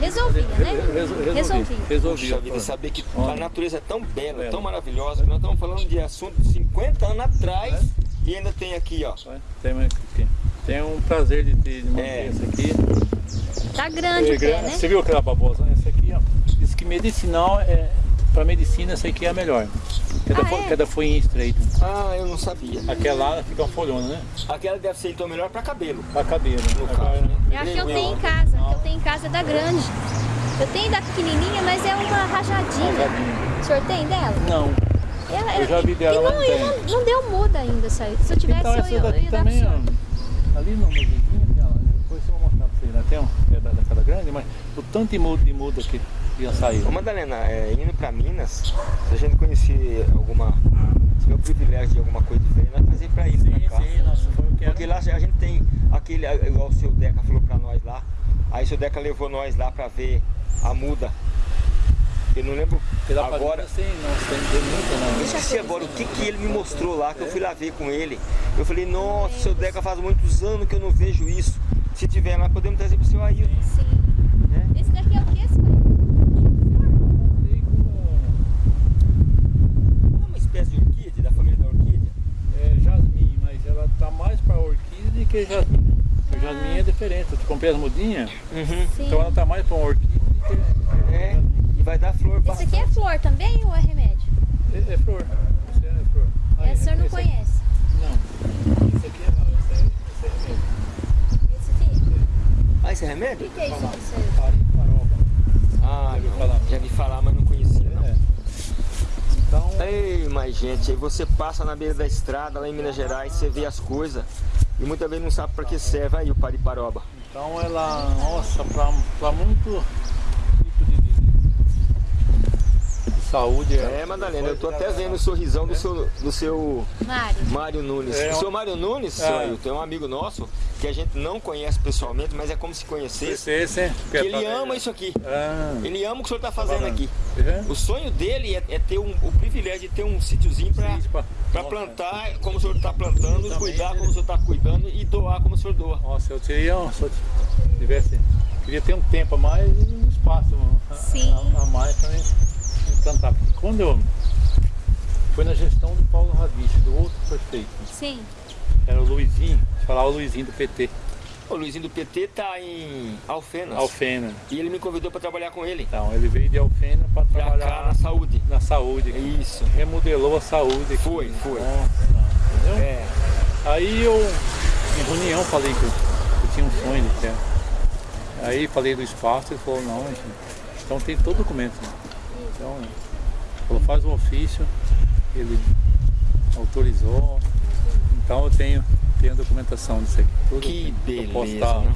Resolvia, né? Re- re- resolvia. Resolvia. Resolvia. Puxa vida, saber que a natureza é tão bela, Bela. tão maravilhosa, que nós estamos falando de assunto de 50 anos atrás e ainda tem aqui, ó. Tem, aqui. tem um prazer de ter de manter É. essa aqui. Tá grande É o pé, grande. né? Você viu aquela babosa? Essa aqui, ó. Diz que medicinal é. Pra medicina, essa aqui é a melhor. Que é da, Ah, fo- é? que é da folhinha estreita. Ah, eu não sabia. Aquela lá fica uma folhona, né? Aquela deve ser então melhor para cabelo. Pra cabelo. No Agora- caso, né? É a que eu tenho em casa. A que eu tenho em casa é da grande. Eu tenho da pequenininha, mas é uma rajadinha. Rajadinha. O senhor tem dela? Não. Ela- Eu já vi dela, e mas não, não e não, não deu muda ainda isso aí. Se eu tivesse, Então eu, eu daqui ia dar também, senhor. ó. Ali no no vocês. Lá tem um é da, da casa grande, mas o tanto de muda, de muda que ia sair. Ô Madalena, é, indo pra Minas, se a gente conhecer alguma. Se tiver o privilégio de alguma coisa diferente, nós fazer pra ir pra cá. nossa, foi o que. Porque lá a gente tem aquele, igual o seu Deca falou pra nós lá. Aí o seu Deca levou nós lá pra ver a muda. Eu não lembro agora. não muita Eu esqueci agora o que, que ele me mostrou lá, que eu fui lá ver com ele. Eu falei, nossa, seu Deca faz muitos anos que eu não vejo isso. Se tiver lá, podemos trazer pro seu Ailton. Sim. Né? Esse daqui é o que, Não é uma espécie de orquídea, da família da orquídea? é, jasmim, mas ela tá mais pra orquídea do que jasmim. Porque o jasmim é diferente. Eu comprei as mudinhas, Uhum. Então ela tá mais pra uma orquídea do que, É, jasmim. e vai dar flor Esse bastante. aqui é flor também ou é remédio? É, é flor. Esse é flor. Aí, o senhor não conhece. Não. Esse aqui é, não, esse é, esse é remédio. Esse aqui? Ah, esse é O remédio? que, que é isso. Ah, Já não. falar? já vi falar, mas não conhecia. Não. É. Então, Ei, mas gente, aí você passa na beira da estrada lá em Minas Gerais, você vê as coisas e muitas vezes não sabe para que serve aí o pariparoba. então ela, nossa, pra muito tipo de, de- de saúde. É, Madalena, eu tô até vendo o sorrisão do seu, do seu Mário. Mário Nunes. É, o seu Mário Nunes, seu É. Ailton, é um amigo nosso que a gente não conhece pessoalmente, mas é como se conhecesse. Esse, esse, Que ele ama isso aqui. Ah, Ele ama o que o senhor tá fazendo aqui. é? O sonho dele é, é ter um, o privilégio de ter um sítiozinho para Nossa. plantar como o senhor está plantando, Também, cuidar né? como o senhor está cuidando e doar como o senhor doa. Nossa, eu teria, um- se eu tivesse, queria ter um tempo a mais e um espaço a, Sim. a, a mais para plantar. Porque quando eu, foi na gestão do Paulo Radice, do outro prefeito, Sim. era o Luizinho, falar o Luizinho do PT, O Luizinho do PT tá em Alfenas. Alfena. E ele me convidou para trabalhar com ele. Então, ele veio de Alfena para Pra cá trabalhar na saúde. na saúde. aqui. Isso. Remodelou a saúde aqui. Foi, foi. Nossa, entendeu? É. Aí eu, em reunião, falei que eu, eu tinha um sonho de ter. Aí falei do espaço, ele falou, não, gente, então tem todo o documento. né? Então, ele falou, faz um ofício, ele autorizou, então eu tenho, tenho a documentação disso aqui. Tudo Que eu posso beleza, estar né?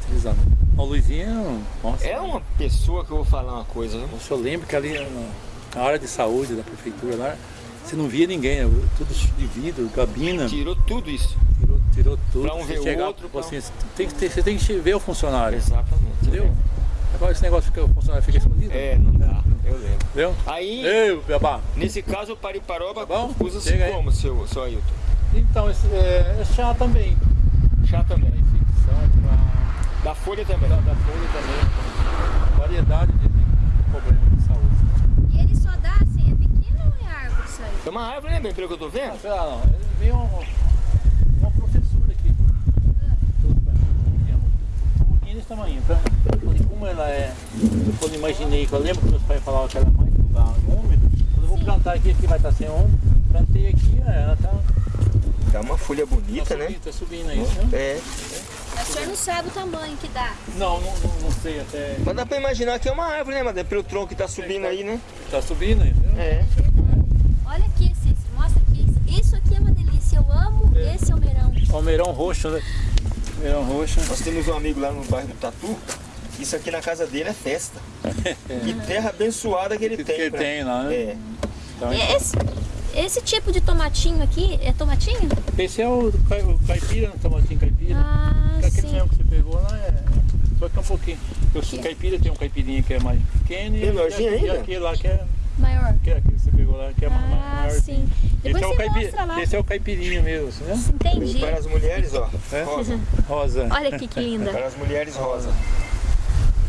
utilizando. O Luizinho, nossa, É uma pessoa que eu vou falar uma coisa, né? o senhor lembra que ali na- área de saúde da prefeitura lá, você não via ninguém, né? tudo de vidro, gabina. Tirou tudo isso. Tirou, tirou tudo. Pra um ver o chegar, outro, pra assim, você, tem que ter- você tem que ver o funcionário. Exatamente. Entendeu? Agora esse negócio que o funcionário fica escondido. É, não dá. Eu lembro. Entendeu? Aí, Ei, Bebá. nesse caso, o pariparoba Tá usa-se como, seu, seu Ailton? Então, esse, é, é chá também. Chá também. infecção, pra, Da folha também. da, da folha também. Variedade de, problemas de saúde. E ele só dá assim, é pequeno ou é árvore isso aí? É uma árvore, né, bem, pelo que eu tô vendo? Ah, sei lá, não. Ele veio uma, uma professora aqui. Tudo pra mim. Uma mudinha desse tamanho. Tá? Como ela é. Quando eu imaginei, que eu lembro que meus pais falavam que ela é mais lugar úmido. Quando eu vou plantar aqui, aqui vai estar sem úmido. Plantei aqui, é, ela tá, Dá uma folha bonita, tá né? subindo, tá subindo aí. né? É. Mas o senhor não sabe o tamanho que dá. Não, não, não, não sei até. Mas dá pra imaginar que é uma árvore, né, Madalena? Pelo tronco que tá subindo aí, né? Tá subindo aí? É. Olha aqui, Cícero, mostra aqui. Isso aqui é uma delícia. Eu amo É. esse almeirão. Almeirão roxo, né? Almeirão roxo. Nós temos um amigo lá no bairro do Tatu. Isso aqui na casa dele é festa. (laughs) Que terra abençoada que ele Que tem. ele pra- tem lá, né? É. Então, E Esse, esse tipo de tomatinho aqui, é tomatinho? esse é o, cai- o caipira, no tomatinho caipira. Ah, Aquele mesmo que você pegou lá é. Só que é um pouquinho. O caipira tem um caipirinha que é mais pequeno e, Menorzinho e, ainda? e aquele lá que é. Maior. Que é aquele que você pegou lá que é Ah, maiorzinho. sim. Depois esse, é o você caipira, mostra lá. esse é o caipirinha mesmo, né? Entendi. Para as mulheres, ó. É? Rosa. Rosa. Olha aqui que linda. Para as mulheres, rosa.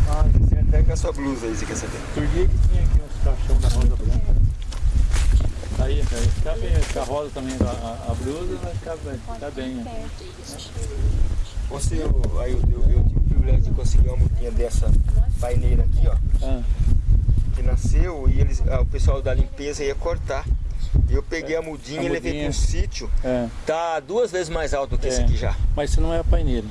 Ah, Você com a sua blusa aí, você quer saber? Dia que tinha aqui uns caixão da rosa branca. né? Aí, fica bem, fica rosa também a, a, a blusa, vai ficar bem. Fica bem né? Você, eu, aí eu, eu, eu tive o privilégio de conseguir uma mudinha dessa paineira aqui, ó. Ah, Que nasceu e eles, ah, o pessoal da limpeza ia cortar. Eu peguei a mudinha A e levei para um sítio. é. Tá duas vezes mais alto do que esse É. aqui já. Mas isso não é a paineira.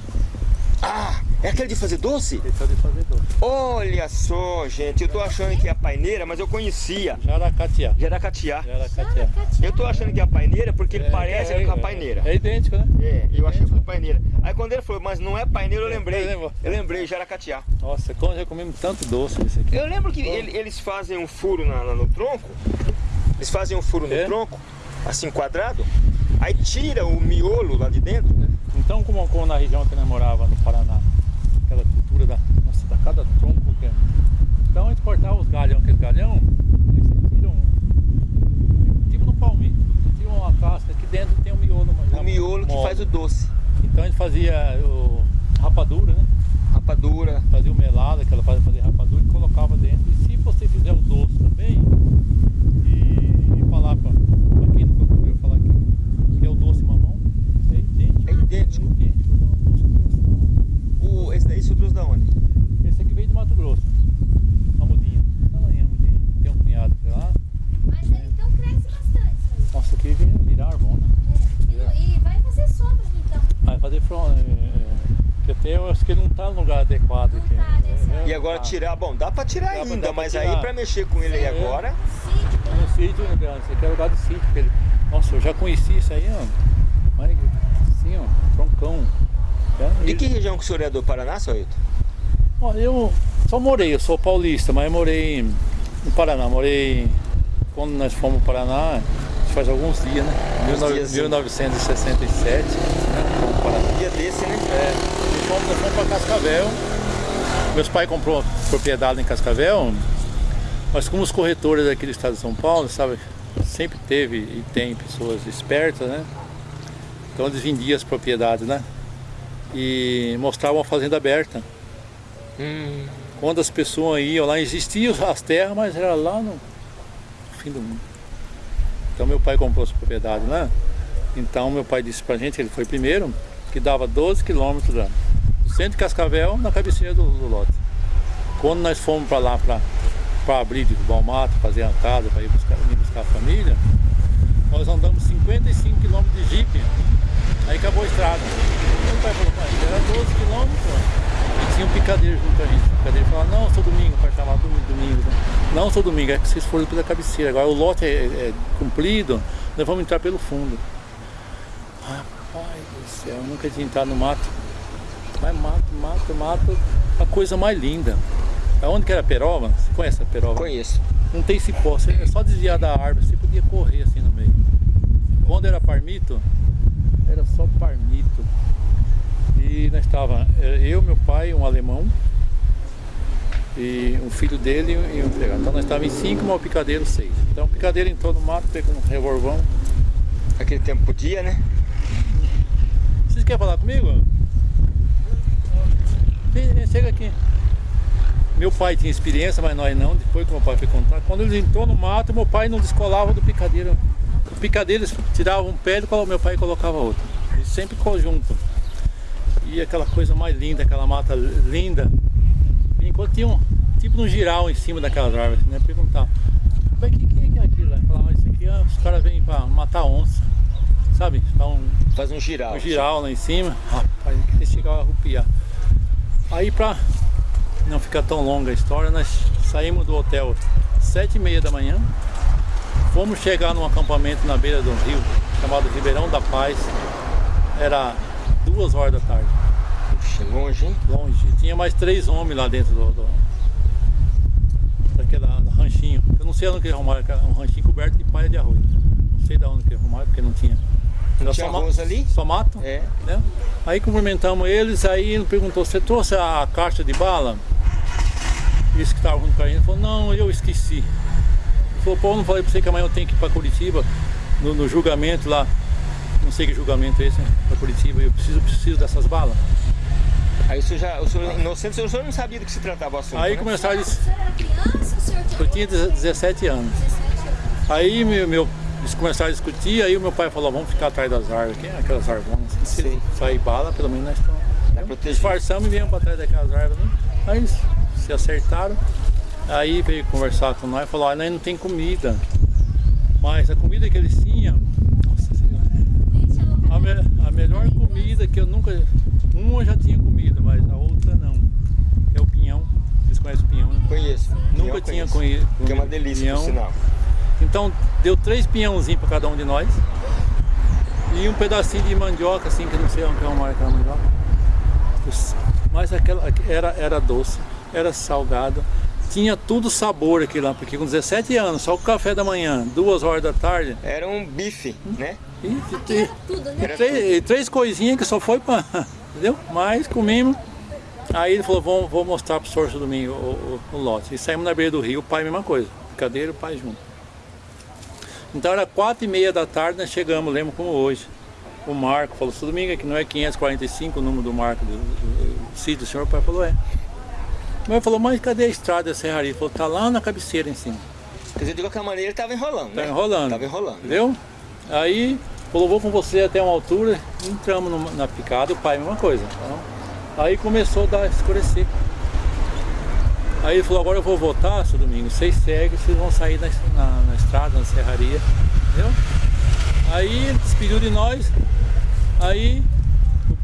Ah, É aquele de fazer doce? Esse é de fazer doce. Olha só, gente, eu tô achando que é a paineira, mas eu conhecia. Jaracatiá. Jaracatiá. Jaracatiá. Eu tô achando que é a paineira porque ele parece com a paineira. É idêntico, né? É, eu achei que foi paineira. Aí quando ele falou, mas não é paineira, eu lembrei. Eu. Eu lembrei, Jaracatiá. Nossa, como já comemos tanto doce nesse aqui. Eu lembro que ele- eles fazem um furo na- na- no tronco. Eles fazem um furo no É? tronco, assim quadrado. Aí tira o miolo lá de dentro. Então, como, como na região que nós morava, no Paraná, aquela cultura da, nossa, da cada tronco que é. Então a gente cortava os galhão, aquele galhão, aí você tira um. Tipo no palmito, você tira uma casca, aqui dentro tem um miolo. O miolo que mole. faz o doce. Então a gente fazia o rapadura, né? Rapadura. Fazia o melado, aquela fazia fazer rapadura e colocava dentro. E se você fizer o doce também, e, e falar pra, pra quem nunca comeu, falar que, que é o doce mamão, é idêntico. É idêntico. É idêntico ao doce mamão. O, esse daí você trouxe da onde? Esse aqui veio de Mato Grosso. Uma mudinha. Tamanha mudinha. Tem um cunhado que lá. Mas ele então cresce bastante. aí. Nossa, aqui vem virar árvore, né? É. E, e vai fazer sombra aqui então. Vai fazer front. É, é, que até eu acho que ele não tá no lugar adequado aqui. Não tá, né, senhor? E agora tirar, bom, dá pra tirar Dá ainda, pra mas tirar. aí pra mexer com ele aí É. agora, Sítio, No um sítio, né, grande? Aqui é lugar do sítio. ele- Nossa, eu já conheci isso aí, ó. Assim, ó, troncão. Já- de que região que o senhor é do Paraná, seu Ailton? Olha, eu só morei, eu sou paulista, mas eu morei no Paraná. Morei quando nós fomos para o Paraná, faz alguns dias, né? Uns dias, sim. 1967, né? Fomos para o Paraná. Dia desse, né? É, e fomos, nós fomos para Cascavel. Meus pais comprou propriedade em Cascavel, mas como os corretores aqui do estado de São Paulo, sabe, sempre teve e tem pessoas espertas, né? Então eles vendiam as propriedades, né? E mostravam a fazenda aberta. Hum, Quando as pessoas iam lá, existiam as terras, mas era lá no fim do mundo. Então meu pai comprou essa propriedade lá. Então meu pai disse pra gente, ele foi primeiro, que dava 12 quilômetros lá, centro Cascavel na cabeceira do, do lote. Quando nós fomos para lá para abrir de Balmato, fazer a casa, para ir buscar, ir buscar a família, nós andamos 55 quilômetros de jipe. Aí acabou a estrada. Meu pai falou, pai, era 12 quilômetros. E tinha um picadeiro junto a gente. O picadeiro falava, não, sou domingo, para chamar domingo, domingo. né? Não, sou domingo, é que vocês foram pela cabeceira. Agora o lote é, é comprido, nós vamos entrar pelo fundo. Rapaz do céu, eu nunca tinha entrado no mato. Mas mato, mato, mato, a coisa mais linda. Aonde que era a peroba? Você conhece a peroba? conheço. Não tem cipó, você é só desviar da árvore, você podia correr assim no meio. Quando era parmito, era só parmito. E nós estava eu, meu pai, um alemão, e um filho dele e um empregado. Então nós estávamos em cinco, mas o picadeiro seis. Então o picadeiro entrou no mato, pegou um revolvão. Aquele tempo podia, né? Vocês querem falar comigo? Vem, Chega aqui. Meu pai tinha experiência, mas nós não. Depois que meu pai foi contar, quando ele entrou no mato, meu pai não descolava do picadeiro. O picadeiro eles tiravam um pé e meu pai colocava outro. E sempre conjunto. E aquela coisa mais linda, aquela mata linda. E enquanto tinha um tipo um giral em cima daquelas árvores, né? Perguntava, mas o que, que é aquilo? Falava, isso aqui ah, os caras vêm pra matar onça. Sabe? Dá um, Faz um giral. um giral lá em cima. Rapaz, que chegava a arrupiar. Aí pra não ficar tão longa a história, nós saímos do hotel sete e meia da manhã. Fomos chegar num acampamento na beira do rio, chamado Ribeirão da Paz. Era duas horas da tarde, Puxa, longe, hein? longe. E tinha mais três homens lá dentro do, do daquela ranchinho. Eu não sei onde que arrumaram, era um ranchinho coberto de palha de arroz. Não sei de onde que arrumaram, porque não tinha. Tinha só arroz ali? Só mato. É. né? Aí cumprimentamos eles, aí ele perguntou, você trouxe a caixa de bala? Isso que estava junto com a gente, ele falou, não, eu esqueci. Ele falou, pô, eu não falei pra você que amanhã eu tenho que ir pra Curitiba, no, no julgamento lá, não sei que julgamento é esse, né? pra Curitiba, eu preciso, preciso dessas balas. Aí o senhor já, o senhor inocente, o senhor não sabia do que se tratava o assunto. Aí né? começaram a eu tinha 17 anos. 17 anos? Aí meu, meu, eles começaram a discutir, aí o meu pai falou, vamos ficar atrás das árvores, aqui, aquelas árvores, se Sei. sair bala, pelo menos nós estamos. Protegido. Disfarçamos e viemos para trás daquelas árvores. Né? Aí eles se acertaram, aí veio conversar com nós e falou, ah, nós não tem comida. Mas a comida que eles tinham, nossa senhora, é a, me- a melhor comida que eu nunca. Uma eu já tinha comido, mas a outra não. Conheço. Nunca Eu tinha conheço. conhecido. Que é uma delícia, por sinal. Então deu três pinhãozinhos para cada um de nós. E um pedacinho de mandioca, assim, que não sei onde é uma aquela mandioca. Mas aquela era, era doce, era salgado. Tinha tudo sabor aqui lá, porque com 17 anos, só o café da manhã, duas horas da tarde. Era um bife, né? E, e- Aqui era tudo, né? Era três, três coisinhas que só foi para. (laughs) Entendeu? Mas comimos. Aí ele falou, vou, vou mostrar pro senhor domingo o, o, o lote. E saímos na beira do rio, o pai mesma coisa. Cadeira e o pai junto. Então era quatro e meia da tarde, nós chegamos, lembro como hoje. O Marco falou, seu domingo aqui não é 545 o número do Marco do, do, do sítio, o senhor pai falou, é. Mas falou, mas cadê a estrada da serraria? Ele falou, tá lá na cabeceira em cima. Quer dizer, de qualquer maneira, ele tava enrolando, Tá né? enrolando. Tava enrolando. Entendeu? Aí falou, vou com você até uma altura, entramos numa- na picada, o pai mesma coisa. Então, aí começou a dar, escurecer. Aí ele falou, agora eu vou voltar, seu domingo, vocês seguem, vocês vão sair na, na- na estrada, na serraria. Entendeu? Aí ele despediu de nós, aí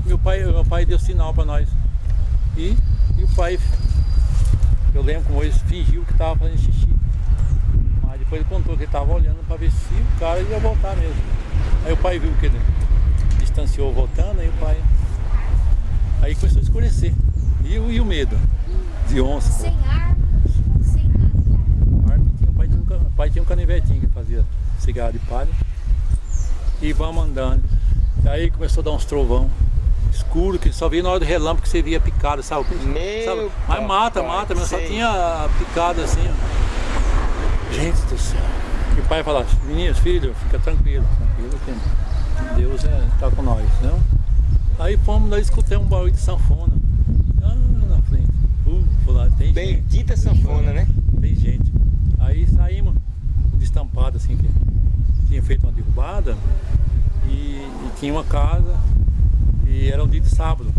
meu pai, meu pai deu sinal para nós. E, e o pai, eu lembro como ele fingiu que estava fazendo xixi. Mas depois ele contou que ele estava olhando para ver se o cara ia voltar mesmo. Aí o pai viu que ele distanciou voltando, aí o pai. Aí começou a escurecer. E, e o medo? De onça. Sem arma, sem nada. Arma tinha- O pai tinha, um, o pai tinha um canivetinho que fazia cigarro de palha. E vamos andando. Aí começou a dar uns trovão escuro, que só via na hora do relâmpago que você via picada, sabe? Meu Sabe? Mas mata, mata, mas só tinha picada assim. ó. Gente do céu. E o pai falava, meninos, filho, fica tranquilo, tranquilo que Deus é, tá com nós, não? Aí fomos, nós escutamos um barulho de sanfona. Ah, na frente. Uh, tem gente, Bendita sanfona, né? tem gente. Aí saímos, um destampado assim, que tinha feito uma derrubada e, e tinha uma casa e era um dia de sábado.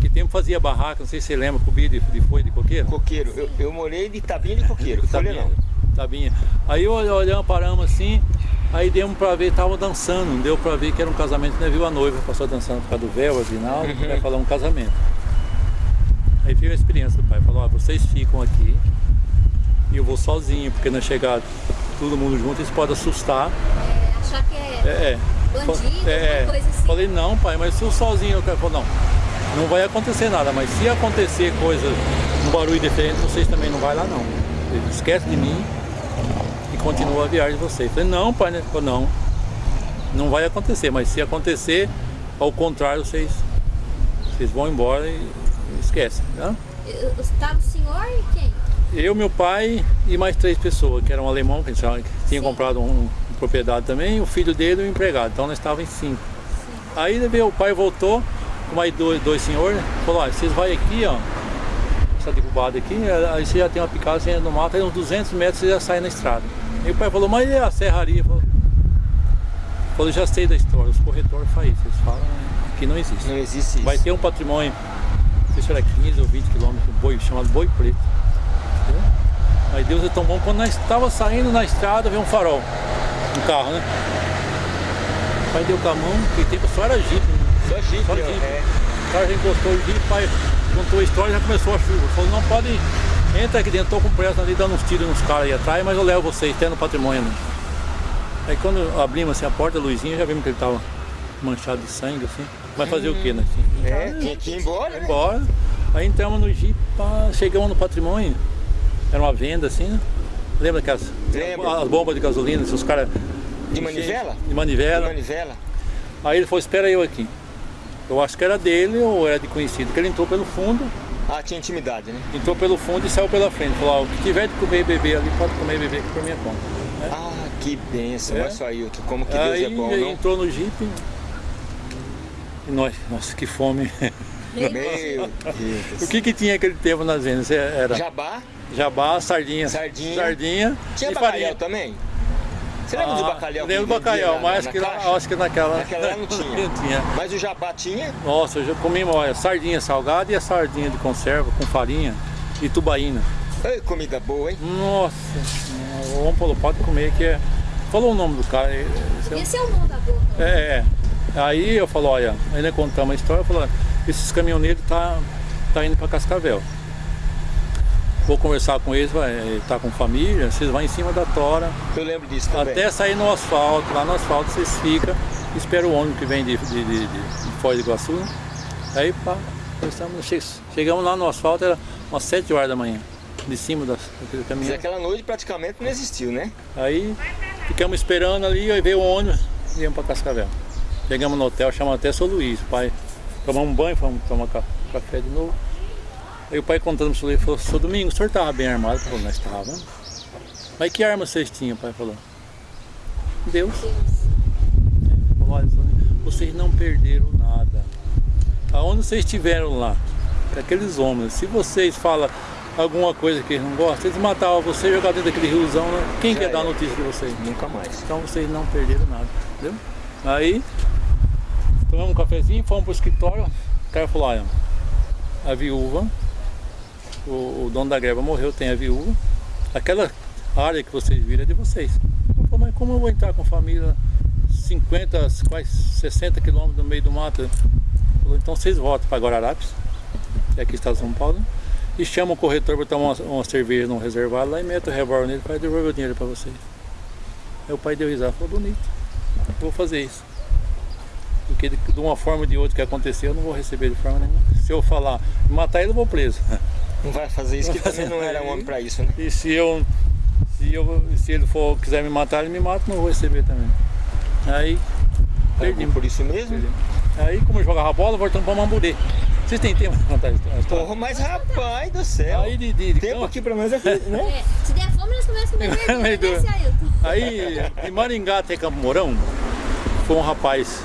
Que tempo fazia barraca, não sei se você lembra, cobia de, de folha de coqueiro. Coqueiro. Eu, eu morei de tabinha de coqueiro. (laughs) Folha Tabinha, não. tabinha. Aí olh- olhamos, paramos assim, aí demos pra ver, tava dançando, deu pra ver que era um casamento, né? Viu a noiva, passou dançando por causa do véu, afinal, Uhum. vai falar um casamento. Aí veio a experiência do pai, falou, ó, vocês ficam aqui e eu vou sozinho, porque na chegada todo mundo junto, isso pode assustar. É, achar que é, É, é. bandido, É, alguma coisa assim. Falei, não, pai, mas se eu sozinho, eu quero. Falou, não, não vai acontecer nada, mas se acontecer coisa, um barulho diferente, vocês também não vai lá não. Ele esquece de mim e continua a viagem de vocês. Falei, não, pai, né? Falou, não, não vai acontecer, mas se acontecer, ao contrário, vocês, vocês vão embora e esquecem, tá? Eu- Estava o senhor e quem? Eu, meu pai e mais três pessoas, que era um alemão que tinha Sim. comprado um, uma propriedade também, o filho dele e o empregado. Então nós estávamos em cinco. Aí veio, o pai voltou com mais dois, dois senhores, falou, ó, vocês vão aqui, ó, essa derrubada aqui, aí você já tem uma picada, você entra no mato, aí uns 200 metros você já sai na estrada. Aí o pai falou, mas e a serraria? Falou, falou, já sei da história, os corretores fazem isso, eles falam que não existe. Não existe isso. Vai ter um patrimônio, sei se era 15 ou 20 quilômetros, um boi chamado boi preto. Entendeu? Aí Deus é tão bom, quando nós estava saindo na estrada, veio um farol, um carro, né? O pai deu com a mão, que tempo só era jipe, né? Só jipe, Só jipe. é. O cara já encostou o jipe, o pai contou a história e já começou a chuva. Falou, não pode, entra aqui dentro, tô com pressa ali dando uns tiros nos caras aí atrás, mas eu levo vocês, até no patrimônio. Né? Aí quando abrimos assim a porta, a luzinha, já vimos que ele tava manchado de sangue, assim. Vai fazer o quê, né? É, tinha que ir embora, né? Embora. Aí entramos no Jeep, chegamos no patrimônio. Era uma venda assim, né? Lembra que as, Lembro. as bombas de gasolina, os caras. De manivela? De manivela. De manivela. Aí ele falou, espera eu aqui. Eu acho que era dele ou era de conhecido, que ele entrou pelo fundo, Ah, tinha intimidade, né? entrou pelo fundo e saiu pela frente. Falou, ó, o que tiver de comer e beber ali, pode comer e beber aqui por minha conta. Ah, que benção. É. Olha só, Ailton, como que Aí Deus é bom, ele não? entrou no Jeep nós, nossa, que fome. Meu Deus. o que que tinha aquele tempo nas vendas? Era Jabá? Jabá, sardinha. Sardinha. Sardinha Tinha e bacalhau farinha. também? Você lembra do Ah, bacalhau? que Lembro do bacalhau, lá mas na- acho na que, lá, acho que naquela... Naquela não (laughs) tinha. não tinha. Mas o jabá tinha? Nossa, eu já comi, olha, sardinha salgada e a sardinha de conserva com farinha e tubaína. Ei, comida boa, hein? Nossa, senhora, o homem falou, pode comer que é... Falou o nome do cara. é- esse é- Esse é o nome da boca. É, é. Aí eu falo, olha, ainda contamos a história, eu falo, esses caminhoneiros tá, tá indo para Cascavel. vou conversar com eles, vai estar tá com família, vocês vão em cima da tora. Eu lembro disso também. Até sair no asfalto, lá no asfalto vocês ficam, esperam o ônibus que vem de, de, de, de Foz do Iguaçu. Aí pá, chegamos lá no asfalto, era umas 7 horas da manhã, de cima da, daquele caminhão. Mas aquela noite praticamente não existiu, né? Aí ficamos esperando ali, aí veio o ônibus e viemos para Cascavel. Chegamos no hotel, chamamos até São Luís, pai. Tomamos um banho, fomos tomar café de novo. Aí o pai contando para o falou, seu Domingo, o senhor estava bem armado? Ele falou, nós estávamos. Mas que arma vocês tinham, pai falou? Deus. Deus. Falou, olha, vocês não perderam nada. Aonde vocês estiveram lá, aqueles homens, se vocês falam alguma coisa que eles não gostam, eles matavam você e jogavam dentro daquele riozão, né? quem Já quer é. dar notícia de vocês? Nunca mais. Então vocês não perderam nada, entendeu? Aí, tomamos um cafezinho, fomos pro escritório, o cara falou, olha, a viúva o, o, dono da greva morreu, tem a viúva. Aquela área que vocês viram é de vocês. Eu falei, mas como eu vou entrar com família 50, quase 60 quilômetros no meio do mato? Falei, então vocês voltam para Guararapes, que é aqui está São Paulo, e chamam o corretor para tomar uma, uma cerveja num reservado lá e metem o revólver nele para devolver o dinheiro para vocês. Aí o pai deu risada, falou, bonito, vou fazer isso. Porque de, de uma forma ou de outra que aconteceu, eu não vou receber de forma nenhuma. Se eu falar matar ele, eu vou preso. Não vai fazer isso, que também não era homem para isso, né? E se eu, se eu, se ele for quiser me matar, ele me mata, não vou receber também. Aí, perdi. Por isso mesmo? Perdi. Aí, como eu jogava bola, voltando para Mamburê. Vocês têm tempo para contar a história? Porra, mas rapaz do céu. Aí de, de, de tempo campo. aqui para nós aqui, né? É, se der fome, nós começamos a comer (laughs) verde, Aí, de Maringá até Campo Mourão, foi um rapaz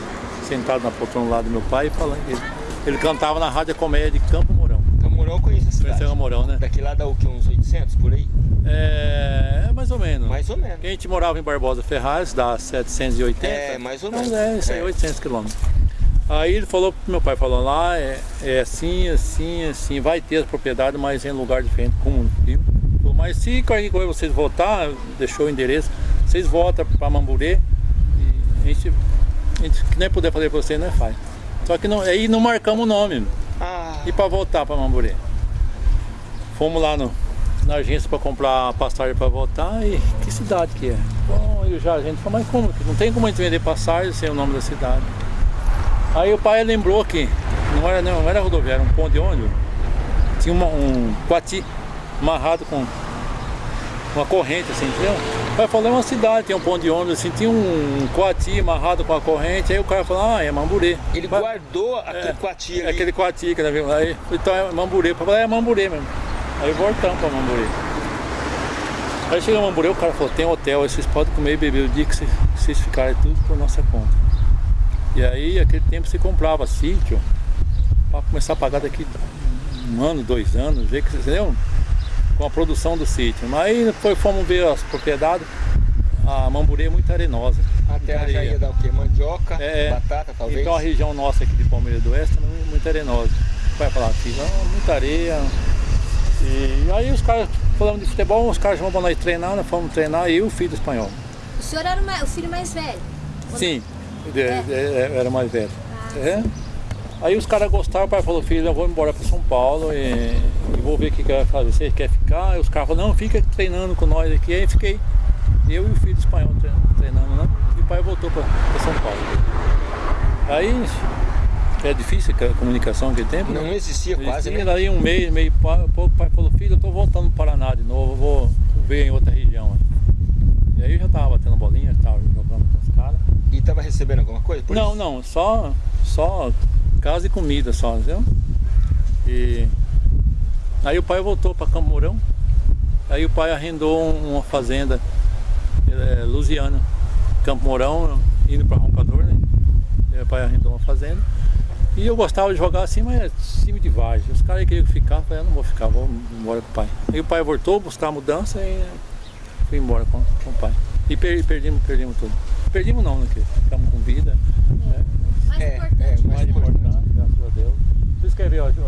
sentado na poltrona lá do meu pai falando ele, ele cantava na rádio comédia de Campo Mourão. Campo Mourão eu conheço a cidade. Campo Mourão, né? Daqui lá dá o que, uns 800 por aí? É, mais ou menos. Mais ou menos. a gente morava em Barbosa Ferraz, dá 780. É, mais ou menos. Então, é, isso aí, é. 800 quilômetros. Aí ele falou pro meu pai, falou lá, é, é assim, assim, assim, vai ter as propriedades, mas em lugar diferente, como um. Mas se qualquer coisa vocês voltar, deixou o endereço, vocês voltam para Mamburê e a gente a gente que nem puder fazer pra você, não é faz. Só que não, aí não marcamos o nome. Ah. E para voltar para Mamburê. Fomos lá no, na agência para comprar a passagem para voltar e que cidade que é? Bom, eu já a gente falou, mas como? Não tem como a gente vender passagem sem o nome da cidade. Aí o pai lembrou que não era, não, era rodoviária, um ponto de ônibus. Tinha uma, um quati amarrado com uma corrente assim, entendeu? Vai falar é uma cidade, tem um ponto de ônibus, assim, tinha um coati amarrado com a corrente, aí o cara falou, ah, é Mamburê. Ele Vai, guardou aquele é, coati ali. Aquele coati que viu? aí, então é Mamburê. Eu falei, é Mamburê mesmo. Aí voltamos para Mamburê. Aí chegou Mamburê, o cara falou, tem hotel, aí vocês podem comer e beber o dia que vocês, vocês ficarem tudo por nossa conta. E aí, aquele tempo você comprava sítio, para começar a pagar daqui um ano, dois anos, ver que vocês entendeu? Com a produção do sítio. Mas aí depois fomos ver as propriedades, a Mamburê é muito arenosa. A terra já ia dar o quê? Mandioca, é, batata talvez? Então a região nossa aqui de Palmeiras do Oeste é muito arenosa. Vai falar aqui, muita areia. E aí os caras, falando de futebol, os caras vão para nós treinar, nós fomos treinar, e o filho do espanhol. O senhor era o filho mais velho? Sim, é. é. era mais velho. Ah, é. Aí os caras gostaram, o pai falou, filho, eu vou embora para São Paulo e, e, vou ver o que, que vai fazer. Você quer ficar? Aí os caras falaram, não, fica treinando com nós aqui. Aí fiquei, eu e o filho espanhol treinando, né? E o pai voltou para São Paulo. Aí é difícil a comunicação naquele tempo. Não, né? não existia não quase, existia, né? Daí um mês, meio pouco, o pai falou, filho, eu tô voltando para Paraná de novo, vou ver em outra região. E aí eu já tava batendo bolinha, tava jogando com os caras. E tava recebendo alguma coisa? não, isso? não, só, só casa e comida só, entendeu? E aí o pai voltou para Camorão, aí o pai arrendou uma fazenda é, Lusiana, Campo Mourão, indo para Roncador, né? O pai arrendou uma fazenda. E eu gostava de jogar assim, mas é time de várzea. Os caras queriam ficar, eu falei, eu não vou ficar, vou embora com o pai. Aí o pai voltou, buscar a mudança e fui embora com, com o pai. E per, perdimos, perdimos tudo. Perdimos não, né? Ficamos com vida. Né? Mais é, importante. É, mais importante, a Deus. Vocês querem ver o Júlio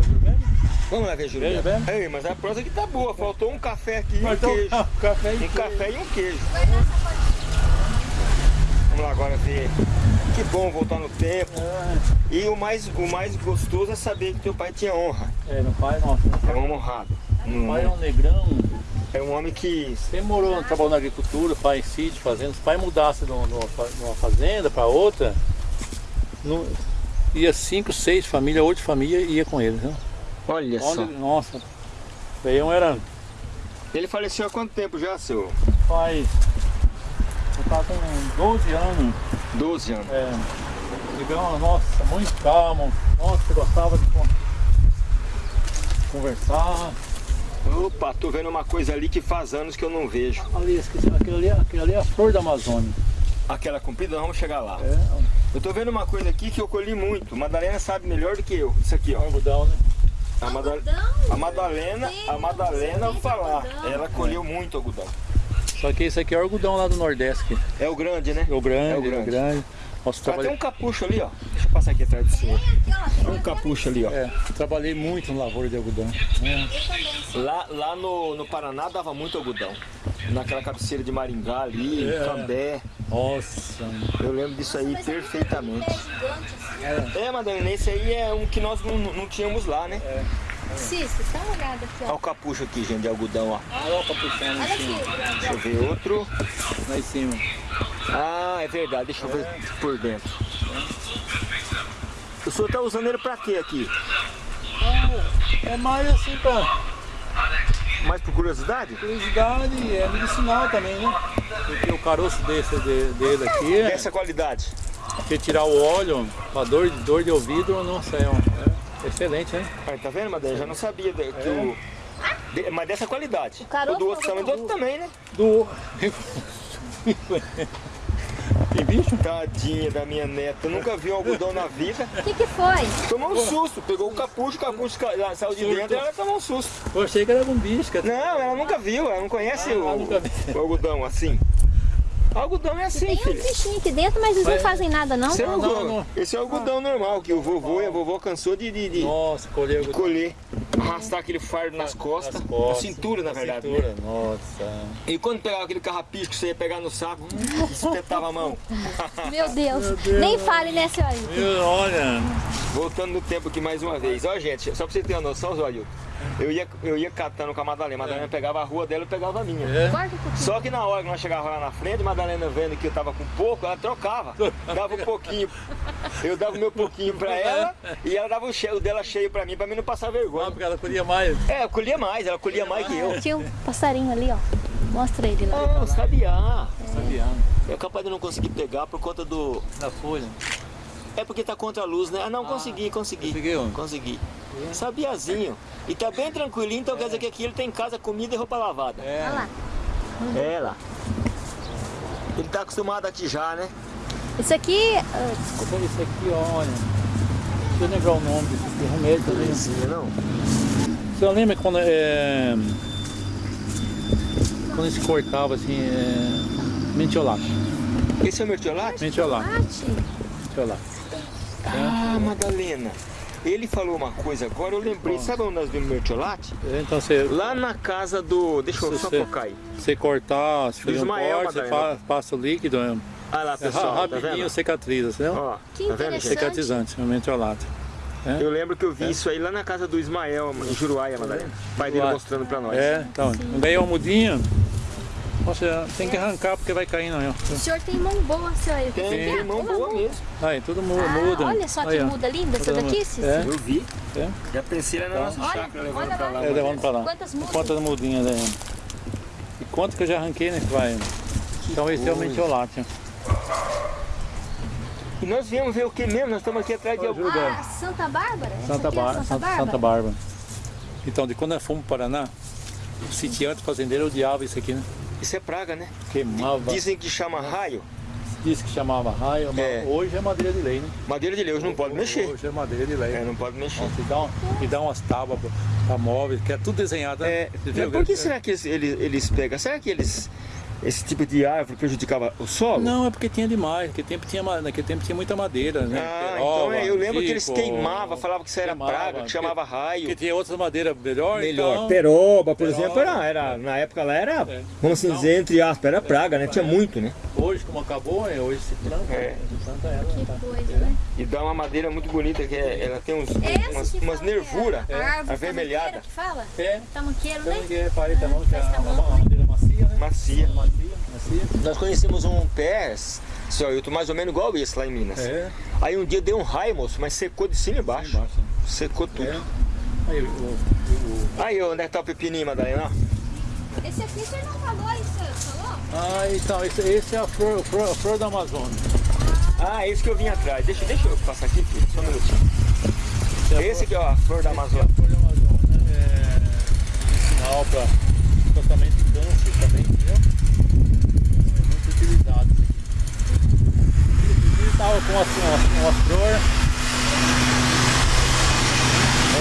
Vamos lá ver o Júlio Ei, mas a prosa aqui tá boa. Faltou um café aqui e um queijo. Um café e um queijo. café e um queijo. Vamos lá agora ver. Que bom voltar no tempo. É. E o mais, o mais gostoso é saber que teu pai tinha honra. É, no pai, nossa. É um honrado. no- pai é um negrão, é um homem que sempre morou, trabalhou na agricultura, pai em sítio, fazenda. Se o pai mudasse uma, de uma fazenda para outra, não- ia cinco, seis famílias, oito famílias ia com ele. Né? Olha só. Onde, nossa, Veião era Ele faleceu há quanto tempo já, seu? faz. Eu tava com 12 anos. 12 anos. É, negão, nossa, muito calmo. Nossa, gostava de con- conversar. Opa, tô vendo uma coisa ali que faz anos que eu não vejo. Ali, aquele ali, aquele ali é a flor da Amazônia. Aquela comprida, nós vamos chegar lá. É, Eu tô vendo uma coisa aqui que eu colhi muito. Madalena sabe melhor do que eu. Isso aqui, ó. algodão, né? A, Mada- a Madalena, a Madalena eu vou falar. Ela colheu muito algodão. Só que esse aqui é o algodão lá do Nordeste. É o grande, né? É o grande, É o é o grande. Nossa, Só tem trabalhei, um capucho ali, ó. Deixa eu passar aqui atrás do senhor. Tem um capucho ali, ó. é, trabalhei muito no lavoura de algodão. né? Lá, lá no, no Paraná dava muito algodão. Naquela cabeceira de Maringá ali, É. Cambé. Nossa, Eu lembro disso aí perfeitamente. gigante, É, Madalena, esse aí é um que nós não, não tínhamos lá, né? assim. Cícero, dá uma olhada aqui, Olha ó. o capucho aqui, gente, de algodão, ó. olha o capuchão lá Olha em cima. aqui. Deixa eu ver outro. Lá em cima. Ah, é verdade, deixa eu ver por dentro. O senhor tá usando ele pra quê aqui? É mais assim pra Mais por curiosidade? curiosidade e é medicinal também, né? Porque o caroço desse, de- dele aqui é Dessa qualidade. você tirar o óleo pra dor, dor de ouvido, nossa, é, um- é excelente, né? Aí, tá vendo, Madalena? Já não sabia que o... de- mas dessa qualidade. O do outro também, do outro também, né? Do. Tem bicho? Tadinha da minha neta, nunca vi um algodão na vida. O que que foi? Tomou um susto, pegou o capucho, o capucho saiu de dentro e ela tomou um susto. Eu achei que era algum bicho. Não, ela nunca viu, ela não conhece Ah, o, nunca vi. o algodão assim. Algodão é assim, Tem uns filha. bichinhos aqui dentro, mas eles não Mas- fazem nada, não. Esse é, Não, o, não, não. esse é algodão normal, que o vovô e a vovó cansou de, de, de Nossa, colheu algodão. colher, arrastar aquele fardo nas costas, Nas costas, na cintura, na verdade. né? cintura, Nossa. E quando pegava aquele carrapicho que você ia pegar no saco, (laughs) espetava a mão. (laughs) Meu Deus. Nem fale, né, senhora? Meu, olha. Voltando no tempo aqui mais uma vez. Ó, gente, só pra você ter uma noção, Zóio, eu ia, eu ia catando com a Madalena. A Madalena pegava a rua dela e eu pegava a minha. É. Só que na hora que nós chegávamos lá na frente, a Madalena vendo que eu tava com pouco, ela trocava. Dava um pouquinho. Eu dava o meu pouquinho pra ela e ela dava o, cheio, o dela cheio pra mim, pra mim não passar Ah, vergonha. porque ela colhia mais. É, eu colhia mais, ela colhia mais que eu. Tinha um passarinho ali, ó. Mostra ele lá. Ah, sabiá. Sabia? É capaz de não conseguir pegar por conta do. Na folha. É porque tá contra a luz, né? Ah, não, consegui, consegui. Conseguiu? Consegui. Sabiazinho. E tá bem tranquilinho, então quer dizer que aqui ele tem casa, comida e roupa lavada. É. Olha lá. É lá. Ele tá acostumado aqui já, né? Isso aqui, ah, Olha Isso aqui, olha. Deixa eu lembrar o nome desse aqui, remédio também. Sim, não? Você lembra quando é, quando se cortava assim, é, mentiolato, Esse é o mertiolate? mentiolato, bate. mentiolato. Ah, Madalena. Ele falou uma coisa agora, eu lembrei. Sabe onde nós vimos mertiolate? Então você, Lá na casa do. Deixa eu só focar aí. você cortar, se fazer um Ismael, corte, você passa o líquido, é, Olha lá, é pessoal. tá rapidinho vendo? cicatriza, entendeu? Ó, Que tá vendo, gente? interessante. Cicatrizante, é. Eu lembro que eu vi isso aí lá na casa do Ismael, em Juruáia, Madalena. O pai dele mostrando pra nós. É, então, ganhei uma mudinha, Nossa, tem que arrancar porque vai cair não. ó. O senhor tem mão boa, senhor. Tem, tem é mão boa mesmo. Aí, tudo Ah, muda. olha só que Aí, muda linda essa daqui. É, Eu vi. é. Já pensei na nossa Olha, chácara levando pra lá. É, levando pra lá. Quantas mudas? Quantas mudinhas aí? E quanto que eu já arranquei, né? Que vai. Então esse é o mentiolate. E nós viemos ver o que mesmo? Nós estamos aqui atrás de algum. Ah, Santa Bárbara? Santa, aqui é Bar Santa Santa, Bárbara? Santa Bárbara. Então, de quando nós fomos para o Paraná, o sitiante fazendeiro odiava isso aqui, né? Isso é praga, né? Queimava, Dizem que chama raio. disse que chamava raio, mas É. hoje é madeira de lei, né? Madeira de Deus não pode mexer. Hoje é madeira de lei. É, não pode mexer. Nossa, e, dá um, e dá umas tábuas para móveis, que é tudo desenhado, né? É, viu? por que será que eles, eles, eles pegam? Será que eles esse tipo de árvore prejudicava o solo? Não, é porque tinha demais. Naquele tempo tinha, naquele tempo tinha muita madeira, né? Ah, Peroba, então é, eu lembro que eles tipo, queimavam, falavam que isso era queimava, praga, que chamava raio. Porque tinha outras madeiras melhor, Melhor. então... Peroba, por Peroba, exemplo, era, era, na época lá era, É. vamos assim dizer, entre aspas, era praga, né? Tinha muito, né? Hoje, como acabou, é, hoje se planta, É. se planta ela. Que tá? coisa, né? E dá uma madeira muito bonita, que é- ela tem uns, umas, que umas que é nervuras avermelhadas, que fala? É, Tamanqueiro, então né? ninguém repara também que é Faz uma, tamanho. uma madeira macia, né? macia. Macia, macia. Nós conhecemos um pé, seu Ailton, mais ou menos igual esse lá em Minas. É, Aí um dia deu um raio, moço, mas secou de cima e embaixo. embaixo. né? Secou tudo. É. Aí, o, o, o- Aí, onde é que tá o pepininho, Madalena? Esse aqui você não falou isso, falou? Ah, então, esse, esse é a flor, a flor, a flor da Amazônia. Ah, esse que eu vim atrás. Deixa, deixa eu passar aqui, filho, só um minutinho. Esse é Esse aqui, ó, a flor da Esse é Amazônia. a flor da Amazônia, é um sinal para tratamento de câncer também, entendeu? É muito utilizado isso aqui. Ele estava com uma, uma, uma flor,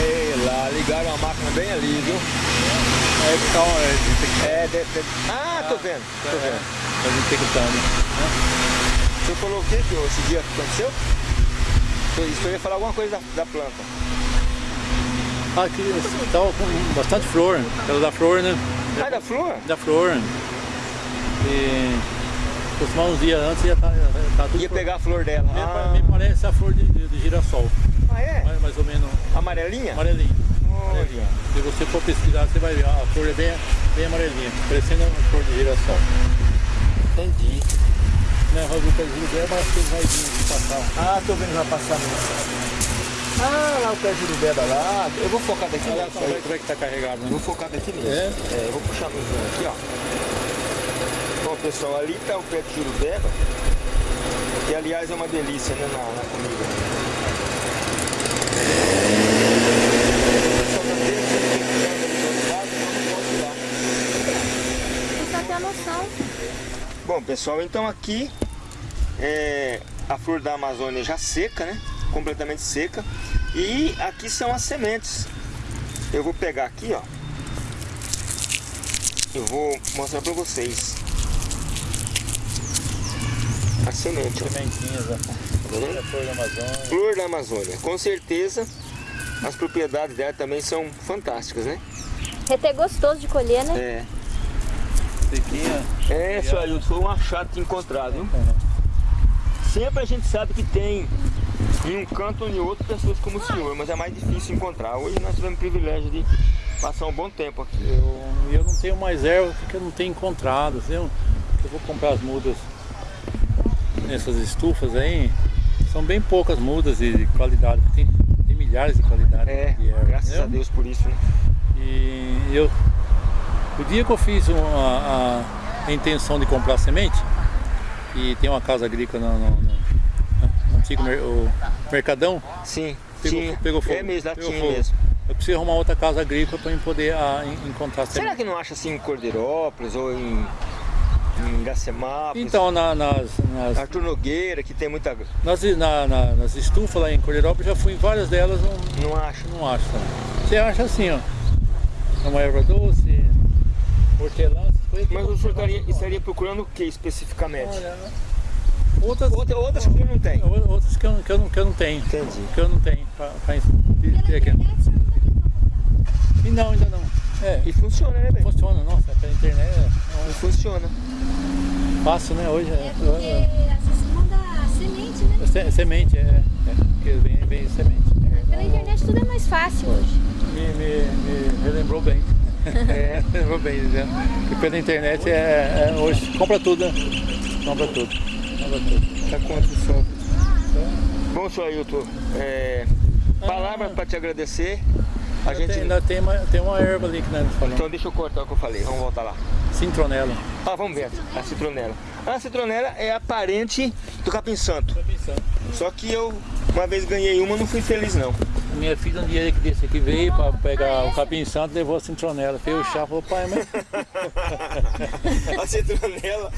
Ei, lá, ligaram a máquina bem ali, viu? é, detectando. É, de, de... Ah, tô vendo, tô É, vendo. tá detectando. Falou o que que esse dia que aconteceu? Isso eu ia falar alguma coisa da, da planta. Aqui estava com bastante flor, aquela da flor, né? Ah, da flor? Da flor. E costumar uns dias antes ia estar tá, tudo Ia pegar a flor dela. Me, Ah, me parece a flor de, de, de girassol, ah é? mais, mais ou menos Amarelinha? amarelinho. Olha. Se você for pesquisar, você vai ver, a flor é bem, bem amarelinha, parecendo uma flor de girassol. Entendi. Né, Lucas é mas tem raizinhos de passar. Ah, tô vendo, vai passar mesmo. Ah, lá o pé de jurubeba lá. Eu vou focar daqui Olha nessa como é, aí. como é que tá carregado, né? vou focar daqui mesmo. É? É, eu vou puxar no zoom aqui, ó. Bom, pessoal, ali tá o pé de jurubeba. Que, aliás, é uma delícia, né, na, na comida. Só ter a noção. Bom, pessoal, então aqui é a flor da Amazônia já seca, né? Completamente seca. E aqui são as sementes. Eu vou pegar aqui, ó. Eu vou mostrar pra vocês. A semente, ó. Sementinhas, ó. Tá? A flor da Amazônia. Flor da Amazônia. Com certeza as propriedades dela também são fantásticas, né? É até gostoso de colher, né? É. Sequinha. É, seu Ailton, foi um achado de encontrar, viu? Sempre a gente sabe que tem em um canto ou em outro pessoas como o senhor, mas é mais difícil encontrar. Hoje nós tivemos o privilégio de passar um bom tempo aqui. Eu, eu não tenho mais erva porque eu não tenho encontrado. Eu, eu vou comprar as mudas nessas estufas aí. São bem poucas mudas de qualidade. Tem, tem milhares de qualidades É, de erva. graças entendeu? a Deus por isso, né? E eu, o dia que eu fiz uma, a, a intenção de comprar semente, e tem uma casa agrícola no, no- no- antigo mer- Mercadão, Sim, Pegou- tinha. pegou fogo. É mesmo, lá Pegou tinha fogo. mesmo. eu preciso arrumar outra casa agrícola para eu poder ah, en- encontrar Será que não acha assim em Cordeirópolis ou em, em? Então, na- nas, nas, Arthur Nogueira, que tem muita. nas, na- na- nas estufas lá em Cordeirópolis, já fui em várias delas, não, Não acha? não acho. Você acha assim, ó, é uma erva doce, hortelã. Mas o senhor estaria, estaria procurando o que especificamente? Olha, outras, Outra- outras que não tem. outras que eu, que eu, não, que eu não tenho. Entendi. Que eu não tenho pra, pra ter Pela aqui. E não, ainda não. É, E funciona, né, velho? funciona, nossa, pela internet é E funciona. fácil, né? Hoje É é, porque vezes manda semente, né? é se- semente, é, é porque vem, vem semente. Pela internet tudo é mais fácil hoje. Me, me, me relembrou bem. É, (laughs) relembrou bem, dizendo. Que pela internet é, é- hoje compra tudo, né? Compra tudo. Compra tudo. Tá quanto o som? Bom, senhor Ailton, é, palavras para te agradecer. A gente... tem, ainda tem, uma, tem uma erva ali que nós falamos. Então deixa eu cortar o que eu falei, vamos voltar lá. Cintronela. Ah, vamos ver a citronela. A citronela é a parente do capim santo. Só que eu uma vez ganhei uma, não fui feliz não. Minha filha um dia que desse aqui veio para pegar o capim santo, levou a citronela. Fez o chá, falou, pai, mas (laughs) a citronela,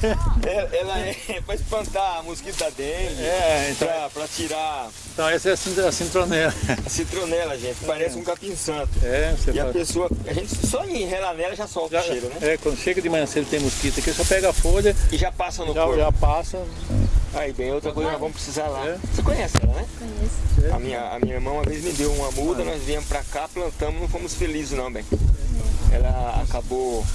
ela, ela é para espantar a mosquito da dengue, É, então- pra, pra tirar então essa é a citronela. a citronela, gente. Parece um capim santo. É, você E a pessoa, a gente só em relar nela já solta já- o cheiro, né? É, quando chega de manhã cedo tem mosquito aqui, só pega a folha, E já passa no já, corpo. já passa. Aí, bem, outra coisa nós vamos precisar lá. É. Você conhece ela, né? Conheço. A minha, a minha irmã uma vez me deu uma muda, nós viemos pra cá, plantamos, não fomos felizes não, bem. Ela acabou...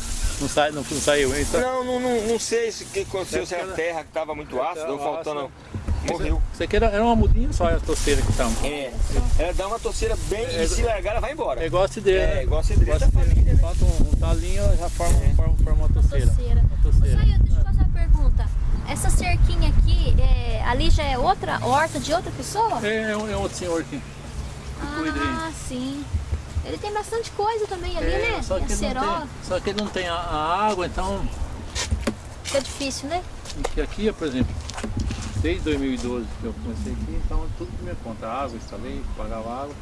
Não, sai, não, não saiu, hein? Então, Não, não, não, não sei se o que aconteceu, se era terra que estava muito ácida ou faltando... Morreu. Isso aqui era, era uma mudinha só, a toceira que tá. É, ela dá uma toceira bem É, e se largar ela vai embora. É igual a cidreira. É, igual a cidreira da família? Falta um, um talinho, já forma, forma, forma uma toceira. Toceira. Uma toceira. Saia, deixa eu fazer uma pergunta. Essa cerquinha aqui, é, ali já é outra horta de outra pessoa? É, é um, é outro senhor aqui. cuida aí. Ah, sim. Ele tem bastante coisa também ali, É, né? só, que Tem ele não acerola. tem, só que ele não tem a, a água, então Fica difícil, né? aqui, aqui, por exemplo, desde 2012 que eu comecei aqui, então tudo por minha conta, água, instalei, pagava água.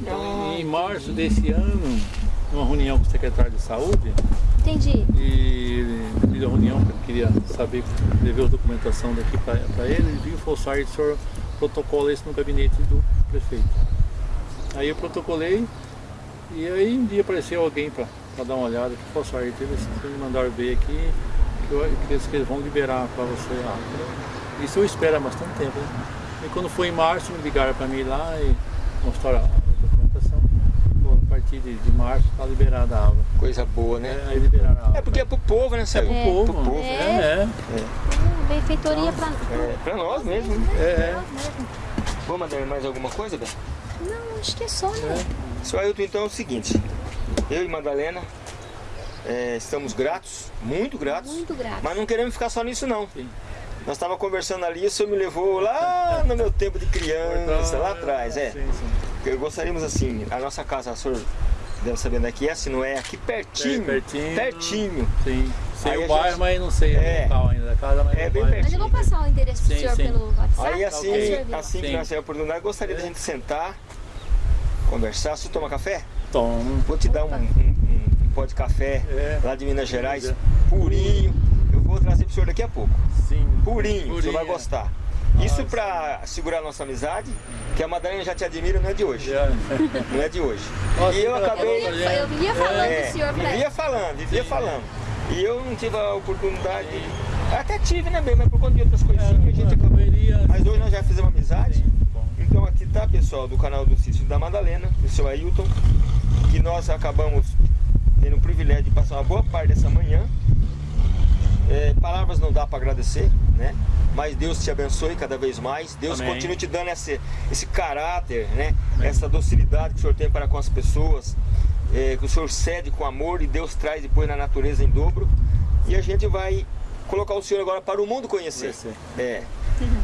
Então Ah, em março desse ano, numa reunião com o secretário de saúde, Entendi. e deu uma reunião que eu queria saber, levei a documentação daqui para ele, ele viu e Sartre, o senhor protocola isso no gabinete do prefeito. Aí eu protocolei e aí um dia apareceu alguém para dar uma olhada, que falou, eles me mandaram ver aqui que, eu, que eles vão liberar para você a água. Isso eu espero há bastante tempo. Né? E quando foi em março, me ligaram para mim lá e mostraram a documentação. Pô, a partir de, de março está liberada a água. Coisa boa, né? É, aí liberaram a água. É porque é pro povo, né, É Sérgio? pro povo, Pro povo. é, é. Hum, benfeitoria pra... É, pra nós mesmo. né? É, é. Vou mandar mais alguma coisa, Bel? Não, acho que é só, né? Seu Ailton, então é o seguinte. Eu e Madalena é, estamos gratos, muito gratos. Muito grato. Mas não queremos ficar só nisso não. Sim. Nós estávamos conversando ali, o senhor me levou lá no meu tempo de criança, lá atrás, é. Sim, sim. Eu gostaríamos assim, a nossa casa, o senhor deve saber onde é que é, se não é aqui pertinho. É, pertinho. Pertinho. Sim. Sei Aí o bairro, gente- mas não sei É. o local ainda da casa, mas É bem bairro. Mas eu vou passar o endereço pro Sim, senhor sim. pelo WhatsApp. Aí assim, assim que nós tivermos a oportunidade, gostaria da gente sentar, conversar. Você toma café? Toma. Vou te dar um, um, um pó de café É. lá de Minas Gerais, É. purinho. Vou trazer pro senhor daqui a pouco. Sim. Purinho, o senhor vai Purinho. gostar. Isso pra segurar a nossa amizade, que a Madalena já te admira, não é de hoje. (laughs) Não é de hoje. Nossa, E eu eu acabei. Eu vivia, eu falando É, do senhor pra vivia falando, vivia falando. E eu não tive a oportunidade. Até tive, né, bem, mas por conta de outras coisinhas a gente acabou. Mas hoje nós já fizemos amizade. Sim. Então aqui tá, pessoal, do canal do Cício da Madalena, do seu Ailton, que nós acabamos tendo o privilégio de passar uma boa parte dessa manhã. É, palavras não dá para agradecer, né? Mas Deus te abençoe cada vez mais. Deus Amém. continue te dando esse, esse caráter, né? Essa docilidade que o Senhor tem para com as pessoas. é, que o Senhor cede com amor e Deus traz depois na natureza em dobro. E a gente vai colocar o Senhor agora para o mundo conhecer. Conhecer. É.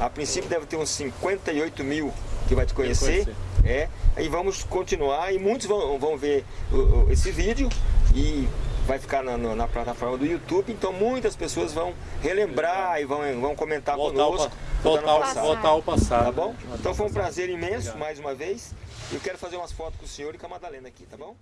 A princípio deve ter uns 58 mil que vai te conhecer. É. E vamos continuar e muitos vão, vão ver esse vídeo e vai ficar na, na- na plataforma do YouTube. Então muitas pessoas vão relembrar e vão, vão comentar Voltar conosco. voltar, ao, passado. voltar ao passado. Tá bom? Então foi um prazer imenso Obrigado. mais uma vez. Eu quero fazer umas fotos com o senhor e com a Madalena aqui, tá bom?